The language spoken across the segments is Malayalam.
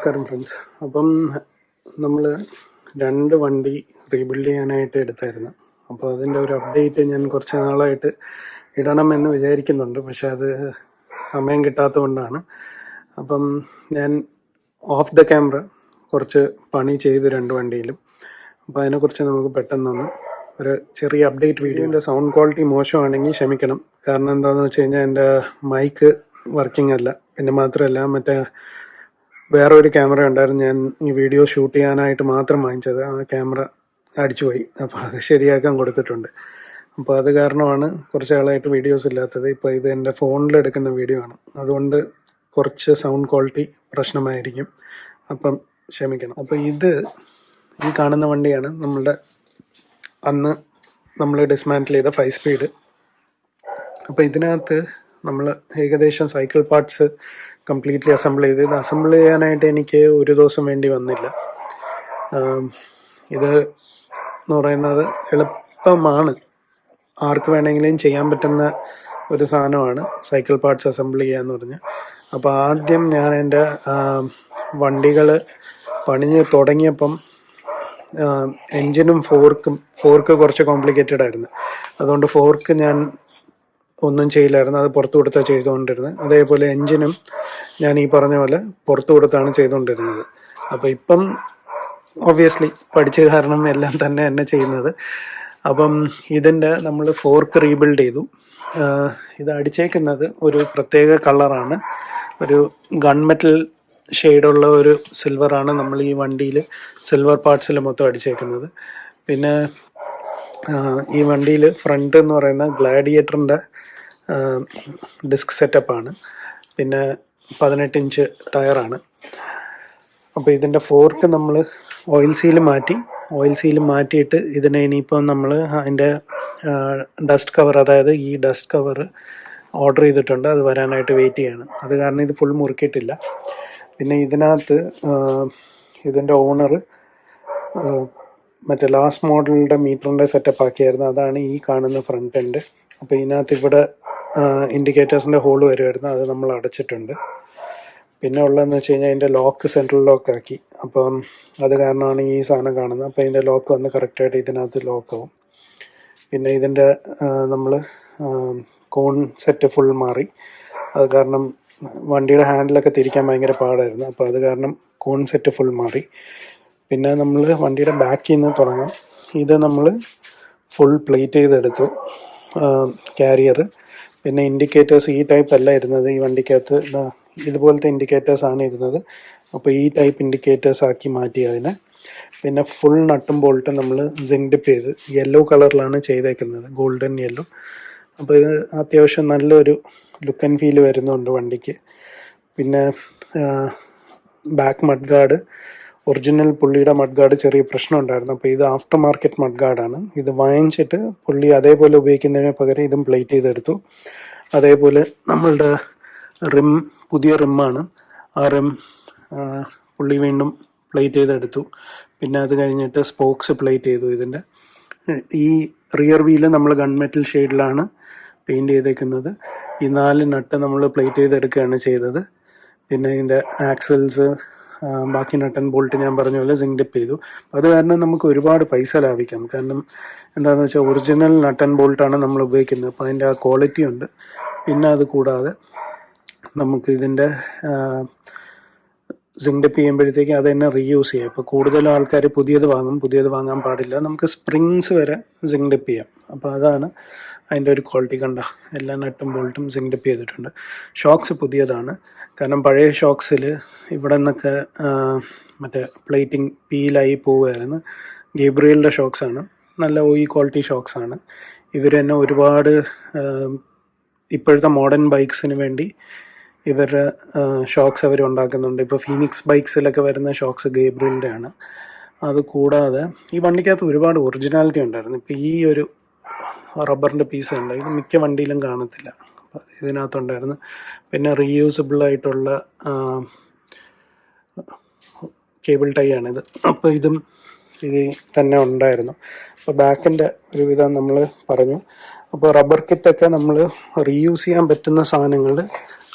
നമസ്കാരം ഫ്രണ്ട്സ് അപ്പം നമ്മൾ രണ്ട് വണ്ടി റീബിൽഡ് ചെയ്യാനായിട്ട് എടുത്തായിരുന്നു. അപ്പോൾ അതിന്റെ ഒരു അപ്ഡേറ്റ് ഞാൻ കുറച്ച് നാളായിട്ട് ഇടണമെന്ന് വിചാരിക്കുന്നുണ്ട്. പക്ഷെ അത് സമയം കിട്ടാത്തതുകൊണ്ടാണ്. അപ്പം ഞാൻ ഓഫ് ദ ക്യാമറ കുറച്ച് പണി ചെയ്തു രണ്ട് വണ്ടിയിലും. അപ്പോൾ അതിനെക്കുറിച്ച് നമുക്ക് പെട്ടെന്നൊന്ന് ഒരു ചെറിയ അപ്ഡേറ്റ് വീഡിയോന്റെ സൗണ്ട് ക്വാളിറ്റി മോശമാണെങ്കിൽ ക്ഷമിക്കണം. കാരണം എന്താണെന്ന് വെച്ച് കഴിഞ്ഞാൽ എന്റെ മൈക്ക് വർക്കിംഗ് അല്ല. പിന്നെ മാത്രമല്ല മറ്റേ വേറെ ഒരു ക്യാമറ ഉണ്ടായിരുന്നു. ഞാൻ ഈ വീഡിയോ ഷൂട്ട് ചെയ്യാനായിട്ട് മാത്രം വാങ്ങിച്ചത്. ആ ക്യാമറ അടിച്ചുപോയി അപ്പോൾ അത് ശരിയാക്കാൻ കൊടുത്തിട്ടുണ്ട്. അപ്പോൾ അത് കാരണമാണ് കുറച്ച് ആളായിട്ട് വീഡിയോസ് ഇല്ലാത്തത്. ഇപ്പോൾ ഇത് എന്റെ ഫോണിൽ എടുക്കുന്ന വീഡിയോ ആണ്. അതുകൊണ്ട് കുറച്ച് സൗണ്ട് ക്വാളിറ്റി പ്രശ്നമായിരിക്കും. അപ്പം ക്ഷമിക്കണം. അപ്പോൾ ഇത് ഈ കാണുന്ന വണ്ടിയാണ്. നമ്മളുടെ അന്ന് നമ്മൾ ഡിസ്മാന്റിൽ ചെയ്ത ഫൈവ് സ്പീഡ് അപ്പോൾ ഇതിനകത്ത് നമ്മൾ ഏകദേശം സൈക്കിൾ പാർട്സ് കംപ്ലീറ്റ്ലി അസംബിൾ ചെയ്ത് ഇത് അസംബിൾ ചെയ്യാനായിട്ട് എനിക്ക് ഒരു ദിവസം വേണ്ടി വന്നില്ല. ഇത് എന്ന് പറയുന്നത് എളുപ്പമാണ്. ആർക്ക് വേണമെങ്കിലും ചെയ്യാൻ പറ്റുന്ന ഒരു സാധനമാണ് സൈക്കിൾ പാർട്സ് അസംബിൾ ചെയ്യുക എന്ന് പറഞ്ഞ്. അപ്പോൾ ആദ്യം ഞാൻ എന്റെ വണ്ടികൾ പണിഞ്ഞ് തുടങ്ങിയപ്പം എൻജിനും ഫോർക്കും ഫോർക്ക് കുറച്ച് കോംപ്ലിക്കേറ്റഡ് ആയിരുന്നു. അതുകൊണ്ട് ഫോർക്ക് ഞാൻ ഒന്നും ചെയ്യില്ലായിരുന്നു. അത് പുറത്തു കൊടുത്താണ് ചെയ്തുകൊണ്ടിരുന്നത്. അതേപോലെ എൻജിനും ഞാൻ ഈ പറഞ്ഞ പോലെ പുറത്തു കൊടുത്താണ് ചെയ്തുകൊണ്ടിരുന്നത്. അപ്പോൾ ഇപ്പം ഒബ്വിയസ്ലി പഠിച്ച കാരണം എല്ലാം തന്നെ എന്നെ ചെയ്യുന്നത്. അപ്പം ഇതിന്റെ നമ്മൾ ഫോർക്ക് റീബിൽഡ് ചെയ്തു. ഇത് അടിച്ചേക്കുന്നത് ഒരു പ്രത്യേക കളറാണ് ഒരു ഗൺമെറ്റൽ ഷെയ്ഡുള്ള ഒരു സിൽവറാണ് നമ്മൾ ഈ വണ്ടിയിൽ സിൽവർ പാർട്സിൽ മൊത്തം അടിച്ചേക്കുന്നത്. പിന്നെ ഈ വണ്ടിയിൽ ഫ്രണ്ട് എന്ന് പറയുന്ന ഗ്ലാഡിയേറ്ററിന്റെ ഡിസ്ക് സെറ്റപ്പാണ് പിന്നെ പതിനെട്ട് ഇഞ്ച് ടയറാണ് അപ്പോൾ ഇതിന്റെ ഫോർക്ക് നമ്മൾ ഓയിൽ സീൽ മാറ്റി ഓയിൽ സീൽ മാറ്റിയിട്ട് ഇതിനെ ഇനിയിപ്പം നമ്മൾ അതിന്റെ ഡസ്റ്റ് കവർ അതായത് ഈ ഡസ്റ്റ് കവർ ഓർഡർ ചെയ്തിട്ടുണ്ട്. അത് വരാനായിട്ട് വെയിറ്റ് ചെയ്യാണ്. അത് കാരണം ഇത് ഫുൾ മുറുക്കിയിട്ടില്ല. പിന്നെ ഇതിനകത്ത് ഇതിന്റെ ഓണർ മറ്റേ ലാസ്റ്റ് മോഡലിന്റെ മീറ്ററിന്റെ സെറ്റപ്പ് ആക്കിയായിരുന്നു. അതാണ് ഈ കാണുന്ന ഫ്രണ്ട് എൻഡ് അപ്പോൾ ഇതിനകത്ത് ഇവിടെ ഇൻഡിക്കേറ്റേഴ്സിന്റെ ഹോൾ വരുമായിരുന്നു അത് നമ്മൾ അടച്ചിട്ടുണ്ട്. പിന്നെ ഉള്ളതെന്ന് വെച്ച് കഴിഞ്ഞാൽ അതിന്റെ ലോക്ക് സെൻട്രൽ ലോക്ക് ആക്കി. അപ്പം അത് കാരണമാണ് ഈ സാധനം കാണുന്നത്. അപ്പോൾ ഇതിന്റെ ലോക്ക് വന്ന് കറക്റ്റായിട്ട് ഇതിനകത്ത് ലോക്ക് ആവും. പിന്നെ ഇതിന്റെ നമ്മൾ കോൺ സെറ്റ് ഫുൾ മാറി. അത് കാരണം വണ്ടിയുടെ ഹാൻഡിലൊക്കെ തിരിക്കാൻ ഭയങ്കര പാടായിരുന്നു. അപ്പോൾ അത് കാരണം കോൺ സെറ്റ് ഫുൾ മാറി. പിന്നെ നമ്മൾ വണ്ടിയുടെ ബാക്കിൽ നിന്ന് തുടങ്ങാം. ഇത് നമ്മൾ ഫുൾ പ്ലേറ്റ് ചെയ്തെടുത്തു. കാരിയർ പിന്നെ ഇൻഡിക്കേറ്റേഴ്സ് ഈ ടൈപ്പ് അല്ല ഇരുന്നത്. ഈ വണ്ടിക്കകത്ത് ഇതുപോലത്തെ ഇൻഡിക്കേറ്റേഴ്സ് ആണ് ഇരുന്നത്. അപ്പോൾ ഈ ടൈപ്പ് ഇൻഡിക്കേറ്റേഴ്സ് ആക്കി മാറ്റി അതിനെ. പിന്നെ ഫുൾ നട്ടും ബോൾട്ടും നമ്മൾ സിങ്ക് ചെയ്ത് യെല്ലോ കളറിലാണ് ചെയ്തേക്കുന്നത്. ഗോൾഡൻ യെല്ലോ അപ്പോൾ ഇത് അത്യാവശ്യം നല്ലൊരു ലുക്ക് ആൻഡ് ഫീൽ വരുന്നുണ്ട് വണ്ടിക്ക്. പിന്നെ ബാക്ക് മഡ് ഗാർഡ് ഒറിജിനൽ പുള്ളിയുടെ മഡ്ഗാർഡ് ചെറിയ പ്രശ്നം ഉണ്ടായിരുന്നു. അപ്പോൾ ഇത് ആഫ്റ്റർ മാർക്കറ്റ് മഡ്ഗാർഡാണ്. ഇത് വാങ്ങിച്ചിട്ട് പുള്ളി അതേപോലെ ഉപയോഗിക്കുന്നതിന് പകരം ഇതും പ്ലേറ്റ് ചെയ്തെടുത്തു. അതേപോലെ നമ്മളുടെ റിം പുതിയ റിമ്മാണ്. ആ റിം പുള്ളി വീണ്ടും പ്ലേറ്റ് ചെയ്തെടുത്തു. പിന്നെ അത് കഴിഞ്ഞിട്ട് സ്പോക്സ് പ്ലേറ്റ് ചെയ്തു ഇതിന്റെ. ഈ റിയർ വീൽ നമ്മൾ ഗൺമെറ്റൽ ഷെയ്ഡിലാണ് പെയിന്റ് ചെയ്തേക്കുന്നത്. ഈ നാല് നട്ട് നമ്മൾ പ്ലേറ്റ് ചെയ്തെടുക്കുകയാണ് ചെയ്തത്. പിന്നെ ഇതിന്റെ ആക്സൽസ് ബാക്കി നട്ടൻ ബോൾട്ട് ഞാൻ പറഞ്ഞ പോലെ സിങ്ക് ഡിപ്പ് ചെയ്തു. അത് കാരണം നമുക്ക് ഒരുപാട് പൈസ ലാഭിക്കാം. കാരണം എന്താണെന്ന് വെച്ചാൽ ഒറിജിനൽ നട്ടൻ ബോൾട്ടാണ് നമ്മൾ ഉപയോഗിക്കുന്നത്. അപ്പോൾ അതിന്റെ ആ ക്വാളിറ്റി ഉണ്ട്. പിന്നെ അത് കൂടാതെ നമുക്ക് ഇതിന്റെ സിങ്ക് ഡിപ്പ് ചെയ്യുമ്പോഴത്തേക്ക് അത് തന്നെ റീയൂസ് ചെയ്യാം. ഇപ്പോൾ കൂടുതലും ആൾക്കാർ പുതിയത് വാങ്ങും പുതിയത് വാങ്ങാൻ പാടില്ല. നമുക്ക് സ്പ്രിങ്സ് വരെ സിങ്ക് ഡിപ്പ് ചെയ്യാം. അപ്പോൾ അതാണ് അതിന്റെ ഒരു ക്വാളിറ്റി കണ്ട എല്ലാ നട്ടും ബോൾട്ടും സിങ്ക്ഡപ്പ് ചെയ്തിട്ടുണ്ട്. ഷോക്സ് പുതിയതാണ്. കാരണം പഴയ ഷോക്സിൽ ഇവിടെ നിന്നൊക്കെ മറ്റേ പ്ലേറ്റിംഗ് പീലായി പോവുമായിരുന്നു ഗേബ്രിയലിന്റെ ഷോക്സാണ് നല്ല ഓയി ക്വാളിറ്റി ഷോക്സാണ് ഇവർ തന്നെ ഒരുപാട് ഇപ്പോഴത്തെ മോഡേൺ ബൈക്സിന് വേണ്ടി ഇവരുടെ ഷോക്സ് അവർ ഉണ്ടാക്കുന്നുണ്ട്. ഇപ്പോൾ ഫീനിക്സ് ബൈക്സിലൊക്കെ വരുന്ന ഷോക്സ് ഗേബ്രിയലിന്റെ ആണ് അതുകൂടാതെ ഈ വണ്ടിക്കകത്ത് ഒരുപാട് ഒറിജിനാലിറ്റി ഉണ്ടായിരുന്നു. ഇപ്പോൾ ഈ ഒരു റബ്ബറിന്റെ പീസ് ഉണ്ട് ഇത് മിക്ക വണ്ടിയിലും കാണത്തില്ല. ഇതിനകത്തുണ്ടായിരുന്നു. പിന്നെ റീയൂസബിൾ ആയിട്ടുള്ള കേബിൾ ടൈ ആണിത് അപ്പോൾ ഇതും ഇത് തന്നെ ഉണ്ടായിരുന്നു. അപ്പോൾ ബാക്കിന്റെ ഒരുവിധം നമ്മൾ പറഞ്ഞു. അപ്പോൾ റബ്ബർ കിറ്റൊക്കെ നമ്മൾ റീയൂസ് ചെയ്യാൻ പറ്റുന്ന സാധനങ്ങൾ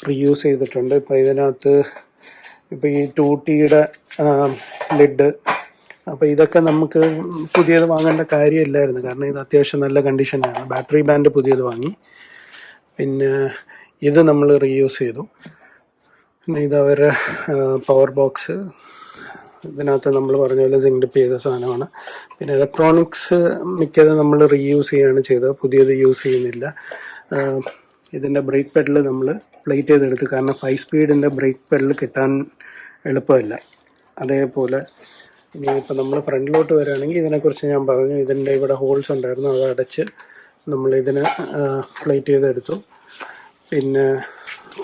റീയൂസ് ചെയ്തിട്ടുണ്ട്. ഇപ്പോൾ ഇതിനകത്ത് ഇപ്പോൾ ഈ ടൂട്ടിയുടെ ലിഡ് അപ്പോൾ ഇതൊക്കെ നമുക്ക് പുതിയത് വാങ്ങേണ്ട കാര്യമില്ലായിരുന്നു. കാരണം ഇത് അത്യാവശ്യം നല്ല കണ്ടീഷനാണ് ബാറ്ററി ബാൻഡ് പുതിയത് വാങ്ങി. പിന്നെ ഇത് നമ്മൾ റീയൂസ് ചെയ്തു. പിന്നെ ഇത് അവരുടെ പവർ ബോക്സ് ഇതിനകത്ത് നമ്മൾ പറഞ്ഞ പോലെ സിങ്ക് ചെയ്ത സാധനമാണ്. പിന്നെ ഇലക്ട്രോണിക്സ് മിക്കതും നമ്മൾ റീയൂസ് ചെയ്യുകയാണ് ചെയ്തത്. പുതിയത് യൂസ് ചെയ്യുന്നില്ല. ഇതിന്റെ ബ്രേക്ക് പെഡൽ നമ്മൾ പ്ലേറ്റ് ചെയ്തെടുത്ത്. കാരണം ഫൈവ് സ്പീഡിന്റെ ബ്രേക്ക് പെഡൽ കിട്ടാൻ എളുപ്പമല്ല. അതേപോലെ ഇനി ഇപ്പം നമ്മൾ ഫ്രണ്ടിലോട്ട് വരികയാണെങ്കിൽ ഇതിനെക്കുറിച്ച് ഞാൻ പറഞ്ഞു. ഇതിന്റെ ഇവിടെ ഹോൾസ് ഉണ്ടായിരുന്നു. അത് അടച്ച് നമ്മൾ ഇതിനെ പ്ലേറ്റ് ചെയ്തെടുത്തു. പിന്നെ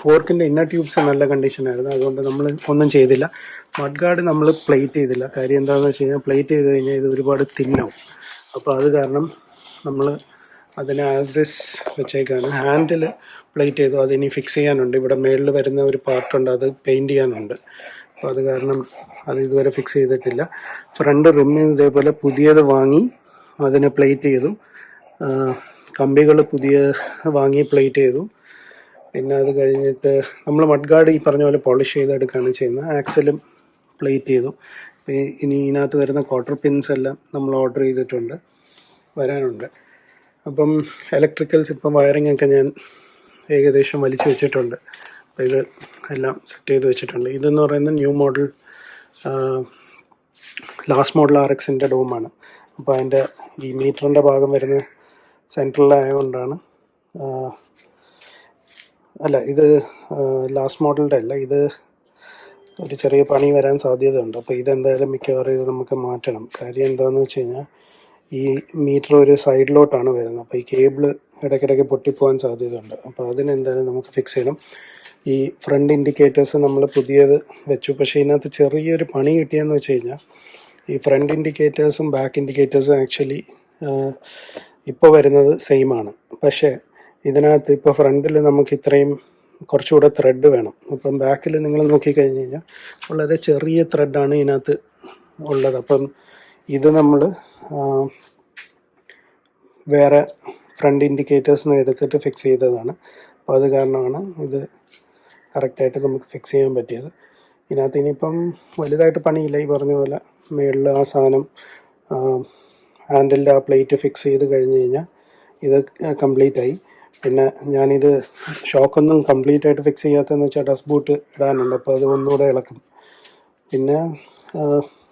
ഫോർക്കിന്റെ ഇന്നർ ട്യൂബ്സ് നല്ല കണ്ടീഷനായിരുന്നു അതുകൊണ്ട് നമ്മൾ ഒന്നും ചെയ്തില്ല. മഡ് ഗാർഡ് നമ്മൾ പ്ലേറ്റ് ചെയ്തില്ല. കാര്യം എന്താണെന്ന് വെച്ച് കഴിഞ്ഞാൽ പ്ലേറ്റ് ചെയ്ത് കഴിഞ്ഞാൽ ഇത് ഒരുപാട് തിന്നാവും. അപ്പോൾ അത് കാരണം നമ്മൾ അതിനെ ആസിസ് വെച്ചേക്കാണ്. ഹാൻഡിൽ പ്ലേറ്റ് ചെയ്തു. അതിനി ഫിക്സ് ചെയ്യാനുണ്ട്. ഇവിടെ മേളിൽ വരുന്ന ഒരു പാർട്ടുണ്ട് അത് പെയിന്റ് ചെയ്യാനുണ്ട്. അപ്പോൾ അത് കാരണം അത് ഇതുവരെ ഫിക്സ് ചെയ്തിട്ടില്ല. ഫ്രണ്ട് റിമ്മിൽ ഇതേപോലെ പുതിയത് വാങ്ങി അതിനെ പ്ലേറ്റ് ചെയ്തു. കമ്പികൾ പുതിയ വാങ്ങി പ്ലേറ്റ് ചെയ്തു. പിന്നെ അത് കഴിഞ്ഞിട്ട് നമ്മൾ മഡ്ഗാർഡ് ഈ പറഞ്ഞ പോലെ പോളിഷ് ചെയ്തെടുക്കുകയാണ് ചെയ്യുന്നത്. ആക്സലും പ്ലേറ്റ് ചെയ്തു. ഇനി ഇതിനകത്ത് വരുന്ന ക്വാർട്ടർ പിൻസ് എല്ലാം നമ്മൾ ഓർഡർ ചെയ്തിട്ടുണ്ട്. വരാനുണ്ട്. അപ്പം ഇലക്ട്രിക്കൽസ് ഇപ്പം വയറിംഗ് ഒക്കെ ഞാൻ ഏകദേശം വലിച്ചു വെച്ചിട്ടുണ്ട്. അപ്പോൾ ഇത് എല്ലാം സെറ്റ് ചെയ്ത് വെച്ചിട്ടുണ്ട്. ഇതെന്ന് പറയുന്നത് new model last model R എക്സിന്റെ ഡോമാണ്. അപ്പോൾ അതിന്റെ ഈ മീറ്ററിന്റെ ഭാഗം വരുന്നത് സെൻട്രലായതുകൊണ്ടാണ് അല്ല ഇത് ലാസ്റ്റ് മോഡലിന്റെ അല്ല ഇത് ഒരു ചെറിയ പണി വരാൻ സാധ്യതയുണ്ട്. അപ്പോൾ ഇതെന്തായാലും മിക്കവാറും ഇത് നമുക്ക് മാറ്റണം. കാര്യം എന്താണെന്ന് വെച്ച് കഴിഞ്ഞാൽ ഈ മീറ്റർ ഒരു സൈഡിലോട്ടാണ് വരുന്നത്. അപ്പോൾ ഈ കേബിൾ ഇടയ്ക്കിടയ്ക്ക് പൊട്ടിപ്പോകാൻ സാധ്യതയുണ്ട്. അപ്പോൾ അതിനെന്തായാലും നമുക്ക് ഫിക്സ് ചെയ്യണം. ഈ ഫ്രണ്ട് ഇൻഡിക്കേറ്റേഴ്സ് നമ്മൾ പുതിയത് വെച്ചു. പക്ഷേ ഇതിനകത്ത് ചെറിയൊരു പണി കിട്ടിയെന്ന് വെച്ച് കഴിഞ്ഞാൽ ഈ ഫ്രണ്ട് ഇൻഡിക്കേറ്റേഴ്സും ബാക്ക് ഇൻഡിക്കേറ്റേഴ്സും ആക്ച്വലി ഇപ്പോൾ വരുന്നത് സെയിം ആണ്. പക്ഷേ ഇതിനകത്ത് ഇപ്പോൾ ഫ്രണ്ടിൽ നമുക്ക് ഇത്രയും കുറച്ചുകൂടെ ത്രെഡ് വേണം. അപ്പം ബാക്കിൽ നിങ്ങൾ നോക്കിക്കഴിഞ്ഞ് കഴിഞ്ഞാൽ വളരെ ചെറിയ ത്രെഡാണ് ഇതിനകത്ത് ഉള്ളത്. അപ്പം ഇത് നമ്മൾ വേറെ ഫ്രണ്ട് ഇൻഡിക്കേറ്റേഴ്സിന് എടുത്തിട്ട് ഫിക്സ് ചെയ്തതാണ്. അപ്പോൾ അത് കാരണമാണ് ഇത് കറക്റ്റായിട്ട് നമുക്ക് ഫിക്സ് ചെയ്യാൻ പറ്റിയത്. ഇതിനകത്ത് ഇനിയിപ്പം വലുതായിട്ട് പണിയില്ല ഈ പറഞ്ഞ പോലെ മുകളിൽ ആ സാധനം ഹാൻഡിലിന്റെ ആ പ്ലേറ്റ് ഫിക്സ് ചെയ്ത് കഴിഞ്ഞ് കഴിഞ്ഞാൽ ഇത് കംപ്ലീറ്റ് ആയി. പിന്നെ ഞാനിത് ഷോക്കൊന്നും കംപ്ലീറ്റ് ആയിട്ട് ഫിക്സ് ചെയ്യാത്തതെന്ന് വെച്ചാൽ ഡസ്റ്റ് ബൂട്ട് ഇടാനുണ്ട് അപ്പോൾ അത് ഒന്നുകൂടെ ഇളക്കും. പിന്നെ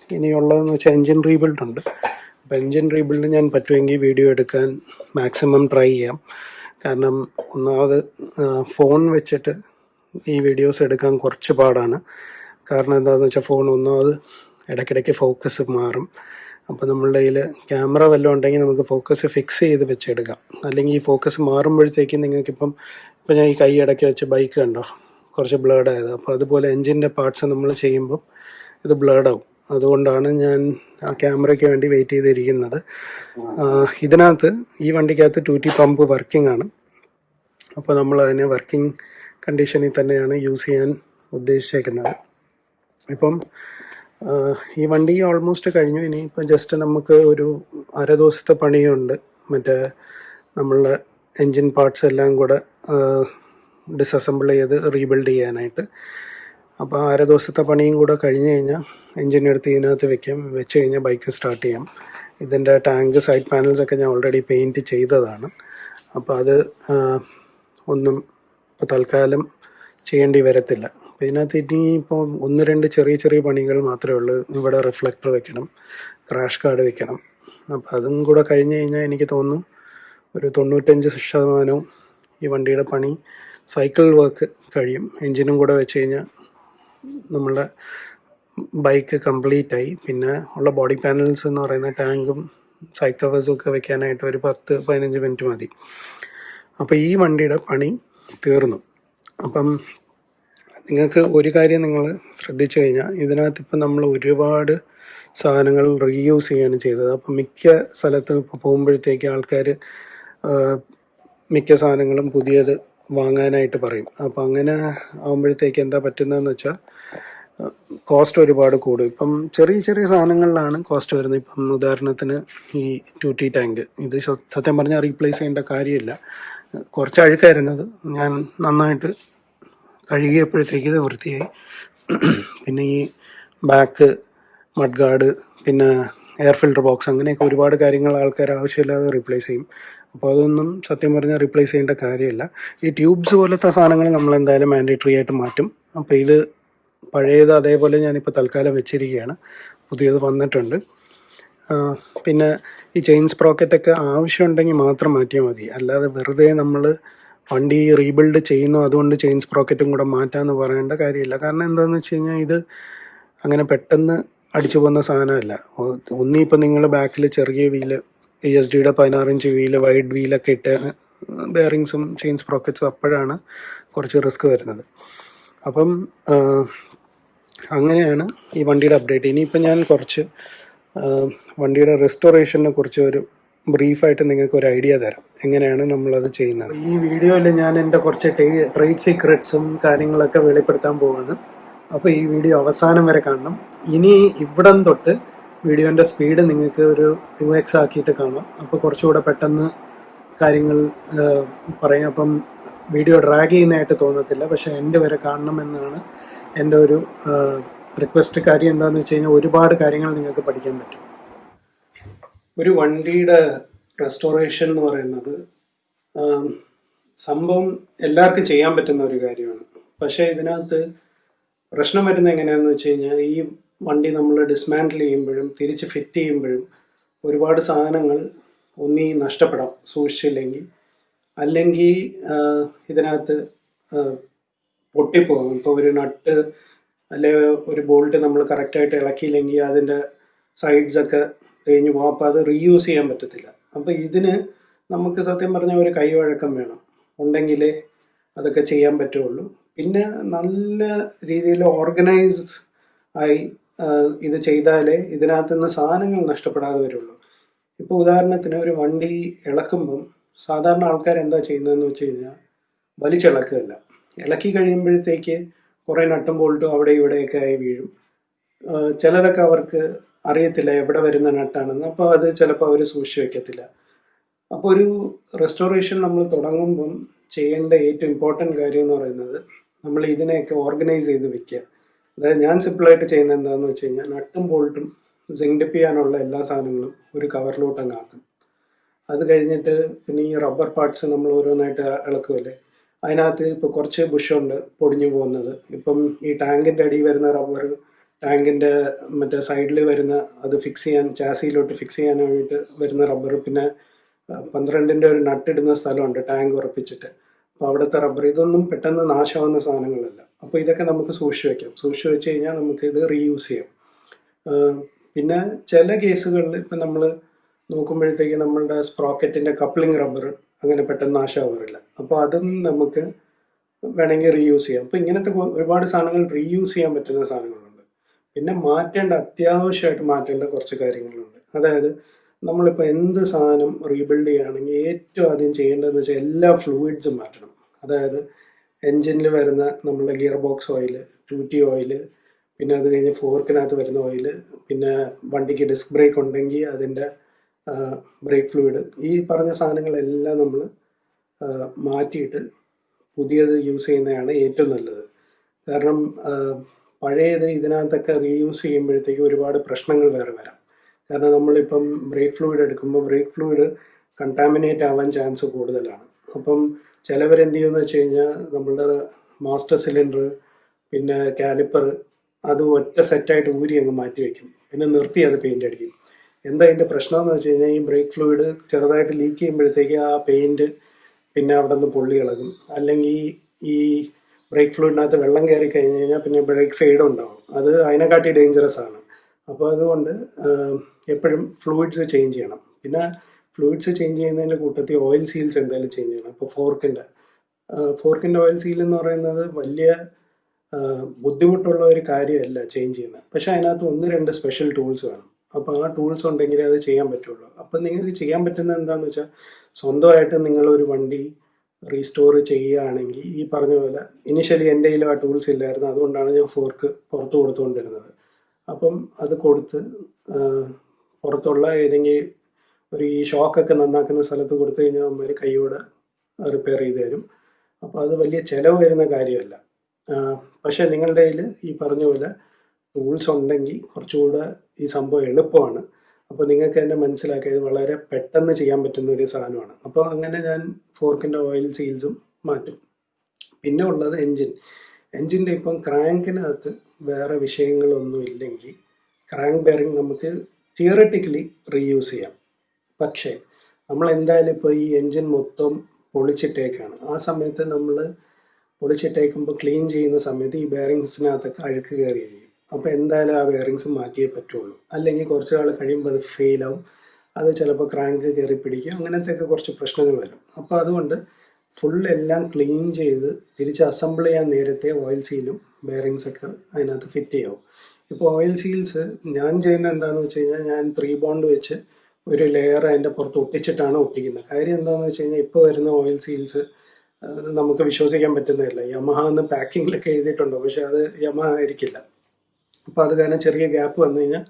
ഇനിയുള്ളതെന്ന് വെച്ചാൽ എൻജിൻ റീബിൽഡ് ഉണ്ട്. അപ്പോൾ എൻജിൻ റീബിൽഡ് ഞാൻ പറ്റുമെങ്കിൽ വീഡിയോ എടുക്കാൻ മാക്സിമം ട്രൈ ചെയ്യാം. കാരണം ഒന്നാമത് ഫോൺ വെച്ചിട്ട് ഈ വീഡിയോസ് എടുക്കാൻ കുറച്ച് പാടാണ്. കാരണം എന്താണെന്ന് വെച്ചാൽ ഫോൺ ഒന്നാമത് ഇടയ്ക്കിടയ്ക്ക് ഫോക്കസ് മാറും. അപ്പോൾ നമ്മളുടെ കയ്യിൽ ക്യാമറ വല്ലതും ഉണ്ടെങ്കിൽ നമുക്ക് ഫോക്കസ് ഫിക്സ് ചെയ്ത് വെച്ചെടുക്കാം. അല്ലെങ്കിൽ ഈ ഫോക്കസ് മാറുമ്പോഴത്തേക്കും നിങ്ങൾക്കിപ്പം ഇപ്പം ഞാൻ ഈ കൈ ഇടയ്ക്ക് വെച്ച് ബൈക്ക് കണ്ടോ? കുറച്ച് ബ്ലേഡ് ആയത്. അപ്പോൾ അതുപോലെ എൻജിന്റെ പാർട്സ് നമ്മൾ ചെയ്യുമ്പം ഇത് ബ്ലേഡ് ആവും. അതുകൊണ്ടാണ് ഞാൻ ആ ക്യാമറയ്ക്ക് വേണ്ടി വെയിറ്റ് ചെയ്തിരിക്കുന്നത്. ഇതിനകത്ത് ഈ വണ്ടിക്കകത്ത് ടു പമ്പ് വർക്കിംഗ് ആണ്. അപ്പോൾ നമ്മൾ അതിനെ വർക്കിംഗ് കണ്ടീഷനിൽ തന്നെയാണ് യൂസ് ചെയ്യാൻ ഉദ്ദേശിച്ചേക്കുന്നത്. ഇപ്പം ഈ വണ്ടി ഓൾമോസ്റ്റ് കഴിഞ്ഞു. ഇനി ഇപ്പം ജസ്റ്റ് നമുക്ക് ഒരു അര ദിവസത്തെ പണിയുണ്ട്. മറ്റേ നമ്മളുടെ എൻജിൻ പാർട്സ് എല്ലാം കൂടെ ഡിസസംബിൾ ചെയ്ത് റീബിൽഡ് ചെയ്യാനായിട്ട്. അപ്പോൾ അര ദിവസത്തെ പണിയും കൂടെ കഴിഞ്ഞ് കഴിഞ്ഞാൽ എൻജിൻ എടുത്ത് ഇതിനകത്ത് വെക്കാം. വെച്ച് കഴിഞ്ഞാൽ ബൈക്ക് സ്റ്റാർട്ട് ചെയ്യാം. ഇതിന്റെ ടാങ്ക് സൈഡ് പാനൽസ് ഒക്കെ ഞാൻ ഓൾറെഡി പെയിന്റ് ചെയ്തതാണ്. അപ്പോൾ അത് ഒന്നും ഇപ്പോൾ തൽക്കാലം ചെയ്യേണ്ടി വരത്തില്ല. അപ്പോൾ ഇതിനകത്ത് ഇനി ഇപ്പോൾ ഒന്ന് രണ്ട് ചെറിയ ചെറിയ പണികൾ മാത്രമേ ഉള്ളൂ. ഇവിടെ റിഫ്ലക്ടർ വെക്കണം ക്രാഷ് കാർഡ് വെക്കണം. അപ്പോൾ അതും കൂടെ കഴിഞ്ഞ് കഴിഞ്ഞാൽ എനിക്ക് തോന്നുന്നു ഒരു തൊണ്ണൂറ്റഞ്ച് ശതമാനവും ഈ വണ്ടിയുടെ പണി സൈക്കിൾ വർക്ക് കഴിയും. എൻജിനും കൂടെ വെച്ച് കഴിഞ്ഞാൽ നമ്മളുടെ ബൈക്ക് കംപ്ലീറ്റ് ആയി. പിന്നെ ഉള്ള ബോഡി പാനൽസ് എന്ന് പറയുന്ന ടാങ്കും സൈഡ് കവേഴ്സും ഒക്കെ വെക്കാനായിട്ട് ഒരു പത്ത് പതിനഞ്ച് മിനിറ്റ് മതി. അപ്പോൾ ഈ വണ്ടിയുടെ പണി തീർന്നു. അപ്പം നിങ്ങൾക്ക് ഒരു കാര്യം നിങ്ങൾ ശ്രദ്ധിച്ചു കഴിഞ്ഞാൽ ഇതിനകത്ത് ഇപ്പം നമ്മൾ ഒരുപാട് സാധനങ്ങൾ റീയൂസ് ചെയ്യാണ് ചെയ്തത്. അപ്പം മിക്ക സ്ഥലത്തും ഇപ്പോൾ പോകുമ്പോഴത്തേക്ക് ആൾക്കാർ മിക്ക സാധനങ്ങളും പുതിയത് വാങ്ങാനായിട്ട് പറയും. അപ്പം അങ്ങനെ ആകുമ്പോഴത്തേക്ക് എന്താ പറ്റുന്നതെന്ന് വെച്ചാൽ കോസ്റ്റ് ഒരുപാട് കൂടും. ഇപ്പം ചെറിയ ചെറിയ സാധനങ്ങളിലാണ് കോസ്റ്റ് വരുന്നത്. ഇപ്പം ഉദാഹരണത്തിന് ഈ ടു ടാങ്ക് ഇത് സത്യം പറഞ്ഞാൽ റീപ്ലേസ് ചെയ്യേണ്ട കാര്യമില്ല. കുറച്ച് അഴുക്കായിരുന്നത് ഞാൻ നന്നായിട്ട് കഴുകിയപ്പോഴത്തേക്ക് ഇത് വൃത്തിയായി. പിന്നെ ഈ ബാക്ക് മഡ് ഗാർഡ് പിന്നെ എയർ ഫിൽട്ടർ ബോക്സ് അങ്ങനെയൊക്കെ ഒരുപാട് കാര്യങ്ങൾ ആൾക്കാർ ആവശ്യമില്ലാതെ റീപ്ലേസ് ചെയ്യും. അപ്പോൾ അതൊന്നും സത്യം പറഞ്ഞാൽ റീപ്ലേസ് ചെയ്യേണ്ട കാര്യമില്ല. ഈ ട്യൂബ്സ് പോലത്തെ സാധനങ്ങൾ നമ്മൾ എന്തായാലും മാൻഡേറ്ററി ആയിട്ട് മാറ്റും. അപ്പോൾ ഇത് പഴയത് അതേപോലെ ഞാനിപ്പോൾ തൽക്കാലം വെച്ചിരിക്കുകയാണ്. പുതിയത് വന്നിട്ടുണ്ട്. പിന്നെ ഈ ചെയിൻ സ്പ്രോക്കറ്റൊക്കെ ആവശ്യമുണ്ടെങ്കിൽ മാത്രം മാറ്റിയാൽ മതി. അല്ലാതെ വെറുതെ നമ്മൾ വണ്ടി റീബിൽഡ് ചെയ്യുന്നു അതുകൊണ്ട് ചെയിൻ സ്പ്രോക്കറ്റും കൂടെ മാറ്റാമെന്ന് പറയേണ്ട കാര്യമില്ല. കാരണം എന്താണെന്ന് വെച്ച് കഴിഞ്ഞാൽ ഇത് അങ്ങനെ പെട്ടെന്ന് അടിച്ചു പോകുന്ന സാധനമല്ല. ഒന്നിപ്പോൾ നിങ്ങൾ ബാക്കിൽ ചെറിയ വീൽ ഇ എസ് ഡിയുടെ പതിനാറിഞ്ച് വീൽ വൈഡ് വീലൊക്കെ ഇട്ട് ബെയറിങ്സും ചെയിൻ സ്പ്രോക്കറ്റ്സും അപ്പോഴാണ് കുറച്ച് റിസ്ക് വരുന്നത്. അപ്പം അങ്ങനെയാണ് ഈ വണ്ടിയുടെ അപ്ഡേറ്റ്. ഇനിയിപ്പോൾ ഞാൻ കുറച്ച് വണ്ടിയുടെ റെസ്റ്റോറേഷനെ കുറിച്ച് ഒരു ബ്രീഫായിട്ട് നിങ്ങൾക്ക് ഒരു ഐഡിയ തരാം. എങ്ങനെയാണ് നമ്മളത് ചെയ്യുന്നത്? ഈ വീഡിയോയിൽ ഞാൻ എന്റെ കുറച്ച് ട്രേഡ് സീക്രട്സും കാര്യങ്ങളൊക്കെ വെളിപ്പെടുത്താൻ പോവാണ്. അപ്പോൾ ഈ വീഡിയോ അവസാനം വരെ കാണണം. ഇനി ഇവിടം തൊട്ട് വീഡിയോന്റെ സ്പീഡ് നിങ്ങൾക്ക് ഒരു ടു എക്സ് ആക്കിയിട്ട് കാണാം. അപ്പോൾ കുറച്ചുകൂടെ പെട്ടെന്ന് കാര്യങ്ങൾ പറയാം. അപ്പം വീഡിയോ ഡ്രാഗ് ചെയ്യുന്നതായിട്ട് തോന്നത്തില്ല. പക്ഷേ എന്റെ വരെ കാണണമെന്നാണ് എന്റെ ഒരു റിക്വസ്റ്റ് കാര്യം എന്താണെന്ന് വെച്ച് കഴിഞ്ഞാൽ ഒരുപാട് കാര്യങ്ങൾ നിങ്ങൾക്ക് പഠിക്കാൻ പറ്റും. ഒരു വണ്ടിയുടെ റെസ്റ്റോറേഷൻ എന്ന് പറയുന്നത് സംഭവം എല്ലാവർക്കും ചെയ്യാൻ പറ്റുന്ന ഒരു കാര്യമാണ്. പക്ഷേ ഇതിനകത്ത് പ്രശ്നം വരുന്നത് എങ്ങനെയാണെന്ന് വെച്ച് കഴിഞ്ഞാൽ ഈ വണ്ടി നമ്മൾ ഡിസ്മാൻഡിൽ ചെയ്യുമ്പോഴും തിരിച്ച് ഫിറ്റ് ചെയ്യുമ്പോഴും ഒരുപാട് സാധനങ്ങൾ ഒന്നീ നഷ്ടപ്പെടാം സൂക്ഷിച്ചില്ലെങ്കിൽ. അല്ലെങ്കിൽ ഇതിനകത്ത് പൊട്ടിപ്പോകും. ഇപ്പോൾ ഒരു നട്ട് അല്ലെ ഒരു ബോൾട്ട് നമ്മൾ കറക്റ്റായിട്ട് ഇളക്കിയില്ലെങ്കിൽ അതിന്റെ സൈഡ്സൊക്കെ തേഞ്ഞു പോകും. അപ്പോൾ അത് റീയൂസ് ചെയ്യാൻ പറ്റത്തില്ല. അപ്പോൾ ഇതിന് നമുക്ക് സത്യം പറഞ്ഞാൽ ഒരു കൈവഴക്കം വേണം. ഉണ്ടെങ്കിലേ അതൊക്കെ ചെയ്യാൻ പറ്റുള്ളൂ. പിന്നെ നല്ല രീതിയിൽ ഓർഗനൈസ് ആയി ഇത് ചെയ്താലേ ഇതിനകത്ത് നിന്ന് സാധനങ്ങൾ നഷ്ടപ്പെടാതെ വരുള്ളൂ. ഇപ്പോൾ ഉദാഹരണത്തിന് ഒരു വണ്ടി ഇളക്കുമ്പം സാധാരണ ആൾക്കാർ എന്താ ചെയ്യുന്നതെന്ന് വെച്ച് കഴിഞ്ഞാൽ വലിച്ചിളക്കുകയല്ല. ഇളക്കി കഴിയുമ്പോഴത്തേക്ക് കുറേ നട്ടും ബോൾട്ടും അവിടെ ഇവിടെയൊക്കെ ആയി വീഴും. ചിലതൊക്കെ അവർക്ക് അറിയത്തില്ല എവിടെ വരുന്ന നട്ടാണെന്ന്. അപ്പോൾ അത് ചിലപ്പോൾ അവർ സൂക്ഷിച്ചു വെക്കത്തില്ല. അപ്പോൾ ഒരു റെസ്റ്റോറേഷൻ നമ്മൾ തുടങ്ങുമ്പം ചെയ്യേണ്ട ഏറ്റവും ഇമ്പോർട്ടന്റ് കാര്യം എന്ന് പറയുന്നത് നമ്മൾ ഇതിനെയൊക്കെ ഓർഗനൈസ് ചെയ്ത് വെക്കുക. അതായത് ഞാൻ സിമ്പിളായിട്ട് ചെയ്യുന്നത് എന്താണെന്ന് വെച്ച് കഴിഞ്ഞാൽ നട്ടും ബോൾട്ടും സിങ്ഡിപ്പ് ചെയ്യാനുള്ള എല്ലാ സാധനങ്ങളും ഒരു കവറിലോട്ട് അങ്ങ് ആക്കും. അത് കഴിഞ്ഞിട്ട് പിന്നെ ഈ റബ്ബർ പാർട്സ് നമ്മൾ ഓരോന്നായിട്ട് ഇളക്കുമല്ലേ അതിനകത്ത് ഇപ്പോൾ കുറച്ച് ബുഷുണ്ട് പൊടിഞ്ഞു പോകുന്നത്. ഇപ്പം ഈ ടാങ്കിന്റെ അടിയിൽ വരുന്ന റബ്ബർ ടാങ്കിന്റെ മറ്റേ സൈഡിൽ വരുന്ന അത് ഫിക്സ് ചെയ്യാൻ ചാസിയിലോട്ട് ഫിക്സ് ചെയ്യാൻ ചെയ്യാനായിട്ട് വരുന്ന റബ്ബർ. പിന്നെ പന്ത്രണ്ടിന്റെ ഒരു നട്ടിടുന്ന സ്ഥലമുണ്ട് ടാങ്ക് ഉറപ്പിച്ചിട്ട്. അപ്പോൾ അവിടുത്തെ റബ്ബർ ഇതൊന്നും പെട്ടെന്ന് നാശമാവുന്ന സാധനങ്ങളല്ല. അപ്പോൾ ഇതൊക്കെ നമുക്ക് സൂക്ഷിച്ച് വെക്കാം. സൂക്ഷിച്ച് വെച്ച് കഴിഞ്ഞാൽ നമുക്ക് ഇത് റീയൂസ് ചെയ്യാം. പിന്നെ ചില കേസുകളിൽ ഇപ്പം നമ്മൾ നോക്കുമ്പോഴത്തേക്ക് നമ്മളുടെ സ്പ്രോക്കറ്റിന്റെ കപ്ലിംഗ് റബ്ബർ അങ്ങനെ പെട്ടെന്ന് നാശമാവാറില്ല അപ്പോൾ അതും നമുക്ക് വേണമെങ്കിൽ റീയൂസ് ചെയ്യാം. അപ്പോൾ ഇങ്ങനത്തെ ഒരുപാട് സാധനങ്ങൾ റീയൂസ് ചെയ്യാൻ പറ്റുന്ന സാധനങ്ങളുണ്ട്. പിന്നെ മാറ്റേണ്ട അത്യാവശ്യമായിട്ട് മാറ്റേണ്ട കുറച്ച് കാര്യങ്ങളുണ്ട്. അതായത് നമ്മളിപ്പോൾ എന്ത് സാധനം റീബിൽഡ് ചെയ്യുകയാണെങ്കിൽ ഏറ്റവും ആദ്യം ചെയ്യേണ്ടതെന്ന് വെച്ചാൽ എല്ലാ ഫ്ലൂയിഡ്സും മാറ്റണം. അതായത് എൻജിനിൽ വരുന്ന നമ്മുടെ gearbox oil two T oil പിന്നെ അത് കഴിഞ്ഞ് ഫോർക്കിനകത്ത് വരുന്ന ഓയിൽ പിന്നെ വണ്ടിക്ക് ഡിസ്ക് ബ്രേക്ക് ഉണ്ടെങ്കിൽ അതിന്റെ ബ്രേക്ക് ഫ്ലൂയിഡ് ഈ പറഞ്ഞ സാധനങ്ങളെല്ലാം നമ്മൾ മാറ്റിയിട്ട് പുതിയത് യൂസ് ചെയ്യുന്നതാണ് ഏറ്റവും നല്ലത്. കാരണം പഴയത് ഇതിനകത്തൊക്കെ റീയൂസ് ചെയ്യുമ്പോഴത്തേക്ക് ഒരുപാട് പ്രശ്നങ്ങൾ വേറെ വരാം. കാരണം നമ്മളിപ്പം ബ്രേക്ക് ഫ്ലൂയിഡ് എടുക്കുമ്പോൾ ബ്രേക്ക് ഫ്ലൂയിഡ് കണ്ടാമിനേറ്റ് ആവാൻ ചാൻസ് കൂടുതലാണ്. അപ്പം ചിലവരെന്ത് ചെയ്യുമെന്ന് വെച്ച് കഴിഞ്ഞാൽ നമ്മുടെ മാസ്റ്റർ സിലിണ്ടർ പിന്നെ കാലിപ്പർ അത് ഒറ്റ സെറ്റായിട്ട് ഊരി അങ്ങ് മാറ്റി വയ്ക്കും പിന്നെ നിർത്തി അത് പെയിന്റ് അടിക്കും. എന്താ അതിന്റെ പ്രശ്നം എന്ന് വെച്ച് കഴിഞ്ഞാൽ ഈ ബ്രേക്ക് ഫ്ലൂയിഡ് ചെറുതായിട്ട് ലീക്ക് ചെയ്യുമ്പോഴത്തേക്ക് ആ പെയിന്റ് പിന്നെ അവിടെ നിന്ന് പൊള്ളി ഇളകും. അല്ലെങ്കിൽ ഈ ബ്രേക്ക് ഫ്ലൂയിഡിനകത്ത് വെള്ളം കയറി കഴിഞ്ഞ് കഴിഞ്ഞാൽ പിന്നെ ബ്രേക്ക് ഫെയ്ഡ് ഉണ്ടാവും. അത് അതിനെക്കാട്ടി ഡേഞ്ചറസ് ആണ്. അപ്പോൾ അതുകൊണ്ട് എപ്പോഴും ഫ്ലൂയിഡ്സ് ചേഞ്ച് ചെയ്യണം. പിന്നെ ഫ്ലൂയിഡ്സ് ചേഞ്ച് ചെയ്യുന്നതിന്റെ കൂട്ടത്തിൽ ഓയിൽ സീൽസ് എന്തായാലും ചേഞ്ച് ചെയ്യണം. ഇപ്പോൾ ഫോർക്കിന്റെ ഫോർക്കിന്റെ ഓയിൽ സീൽ എന്ന് പറയുന്നത് വലിയ ബുദ്ധിമുട്ടുള്ള ഒരു കാര്യമല്ല ചേഞ്ച് ചെയ്യുന്നത്. പക്ഷേ അതിനകത്ത് ഒന്ന് രണ്ട് സ്പെഷ്യൽ ടൂൾസ് വേണം. അപ്പോൾ ആ ടൂൾസ് ഉണ്ടെങ്കിലേ അത് ചെയ്യാൻ പറ്റുള്ളൂ. അപ്പം നിങ്ങൾക്ക് ചെയ്യാൻ പറ്റുന്നത് എന്താണെന്ന് വെച്ചാൽ സ്വന്തമായിട്ട് നിങ്ങൾ ഒരു വണ്ടി റീസ്റ്റോർ ചെയ്യുകയാണെങ്കിൽ ഈ പറഞ്ഞ പോലെ ഇനിഷ്യലി എന്റെ കയ്യിൽ ആ ടൂൾസ് ഇല്ലായിരുന്നു. അതുകൊണ്ടാണ് ഞാൻ ഫോർക്ക് പുറത്ത് കൊടുത്തുകൊണ്ടിരുന്നത്. അപ്പം അത് കൊടുത്ത് പുറത്തുള്ള ഏതെങ്കിലും ഒരു ഈ ഷോക്കൊക്കെ നന്നാക്കുന്ന സ്ഥലത്ത് കൊടുത്തു കഴിഞ്ഞാൽ അമ്മ കൈയോടെ റിപ്പയർ ചെയ്ത് തരും. അപ്പോൾ അത് വലിയ ചിലവ് വരുന്ന കാര്യമല്ല. പക്ഷേ നിങ്ങളുടെ കയ്യിൽ ഈ പറഞ്ഞ പോലെ ടൂൾസ് ഉണ്ടെങ്കിൽ കുറച്ചുകൂടെ ഈ സംഭവം എളുപ്പമാണ്. അപ്പോൾ നിങ്ങൾക്ക് തന്നെ മനസ്സിലാക്കിയത് വളരെ പെട്ടെന്ന് ചെയ്യാൻ പറ്റുന്ന ഒരു സാധനമാണ്. അപ്പോൾ അങ്ങനെ ഞാൻ ഫോർക്കിന്റെ ഓയിൽ സീൽസും മാറ്റും. പിന്നെ ഉള്ളത് എൻജിൻ. എൻജിന്റെ ഇപ്പം ക്രാങ്കിനകത്ത് വേറെ വിഷയങ്ങളൊന്നും ഇല്ലെങ്കിൽ ക്രാങ്ക് ബെയറിംഗ് നമുക്ക് തിയററ്റിക്കലി റീയൂസ് ചെയ്യാം. പക്ഷേ നമ്മൾ എന്തായാലും ഇപ്പോൾ ഈ എൻജിൻ മൊത്തം പൊളിച്ചിട്ടേക്കാണ്. ആ സമയത്ത് നമ്മൾ പൊളിച്ചിട്ടേക്കുമ്പോൾ ക്ലീൻ ചെയ്യുന്ന സമയത്ത് ഈ ബെയറിങ്സിനകത്തൊക്കെ അഴുക്ക് കയറി ചെയ്യും അപ്പോൾ എന്തായാലും ആ ബെയറിങ്സ് മാറ്റിയേ പറ്റുള്ളൂ. അല്ലെങ്കിൽ കുറച്ച് നാൾ കഴിയുമ്പോൾ അത് ആവും. അത് ചിലപ്പോൾ ക്രാങ്ക് കയറി പിടിക്കും. അങ്ങനത്തെയൊക്കെ കുറച്ച് പ്രശ്നങ്ങൾ വരും. അപ്പോൾ അതുകൊണ്ട് ഫുൾ എല്ലാം ക്ലീൻ ചെയ്ത് തിരിച്ച് അസംബിൾ ചെയ്യാൻ നേരത്തെ ഓയിൽ സീലും ബെയറിങ്സ് ഒക്കെ അതിനകത്ത് ഫിറ്റ് ചെയ്യാവും. ഇപ്പോൾ ഓയിൽ സീൽസ് ഞാൻ ചെയ്യുന്ന എന്താണെന്ന് വെച്ച് കഴിഞ്ഞാൽ ഞാൻ ത്രീ ബോണ്ട് വെച്ച് ഒരു ലെയർ അതിന്റെ പുറത്ത് ഒട്ടിച്ചിട്ടാണ് ഒട്ടിക്കുന്നത്. കാര്യം എന്താണെന്ന് വെച്ച് കഴിഞ്ഞാൽ ഇപ്പോൾ വരുന്ന ഓയിൽ സീൽസ് നമുക്ക് വിശ്വസിക്കാൻ പറ്റുന്നതല്ല. യമഹ എന്ന് പാക്കിങ്ങിലൊക്കെ എഴുതിയിട്ടുണ്ടോ. പക്ഷെ അത് യമഹ ആയിരിക്കില്ല. അപ്പോൾ അത് കാരണം ചെറിയ ഗ്യാപ്പ് വന്നു കഴിഞ്ഞാൽ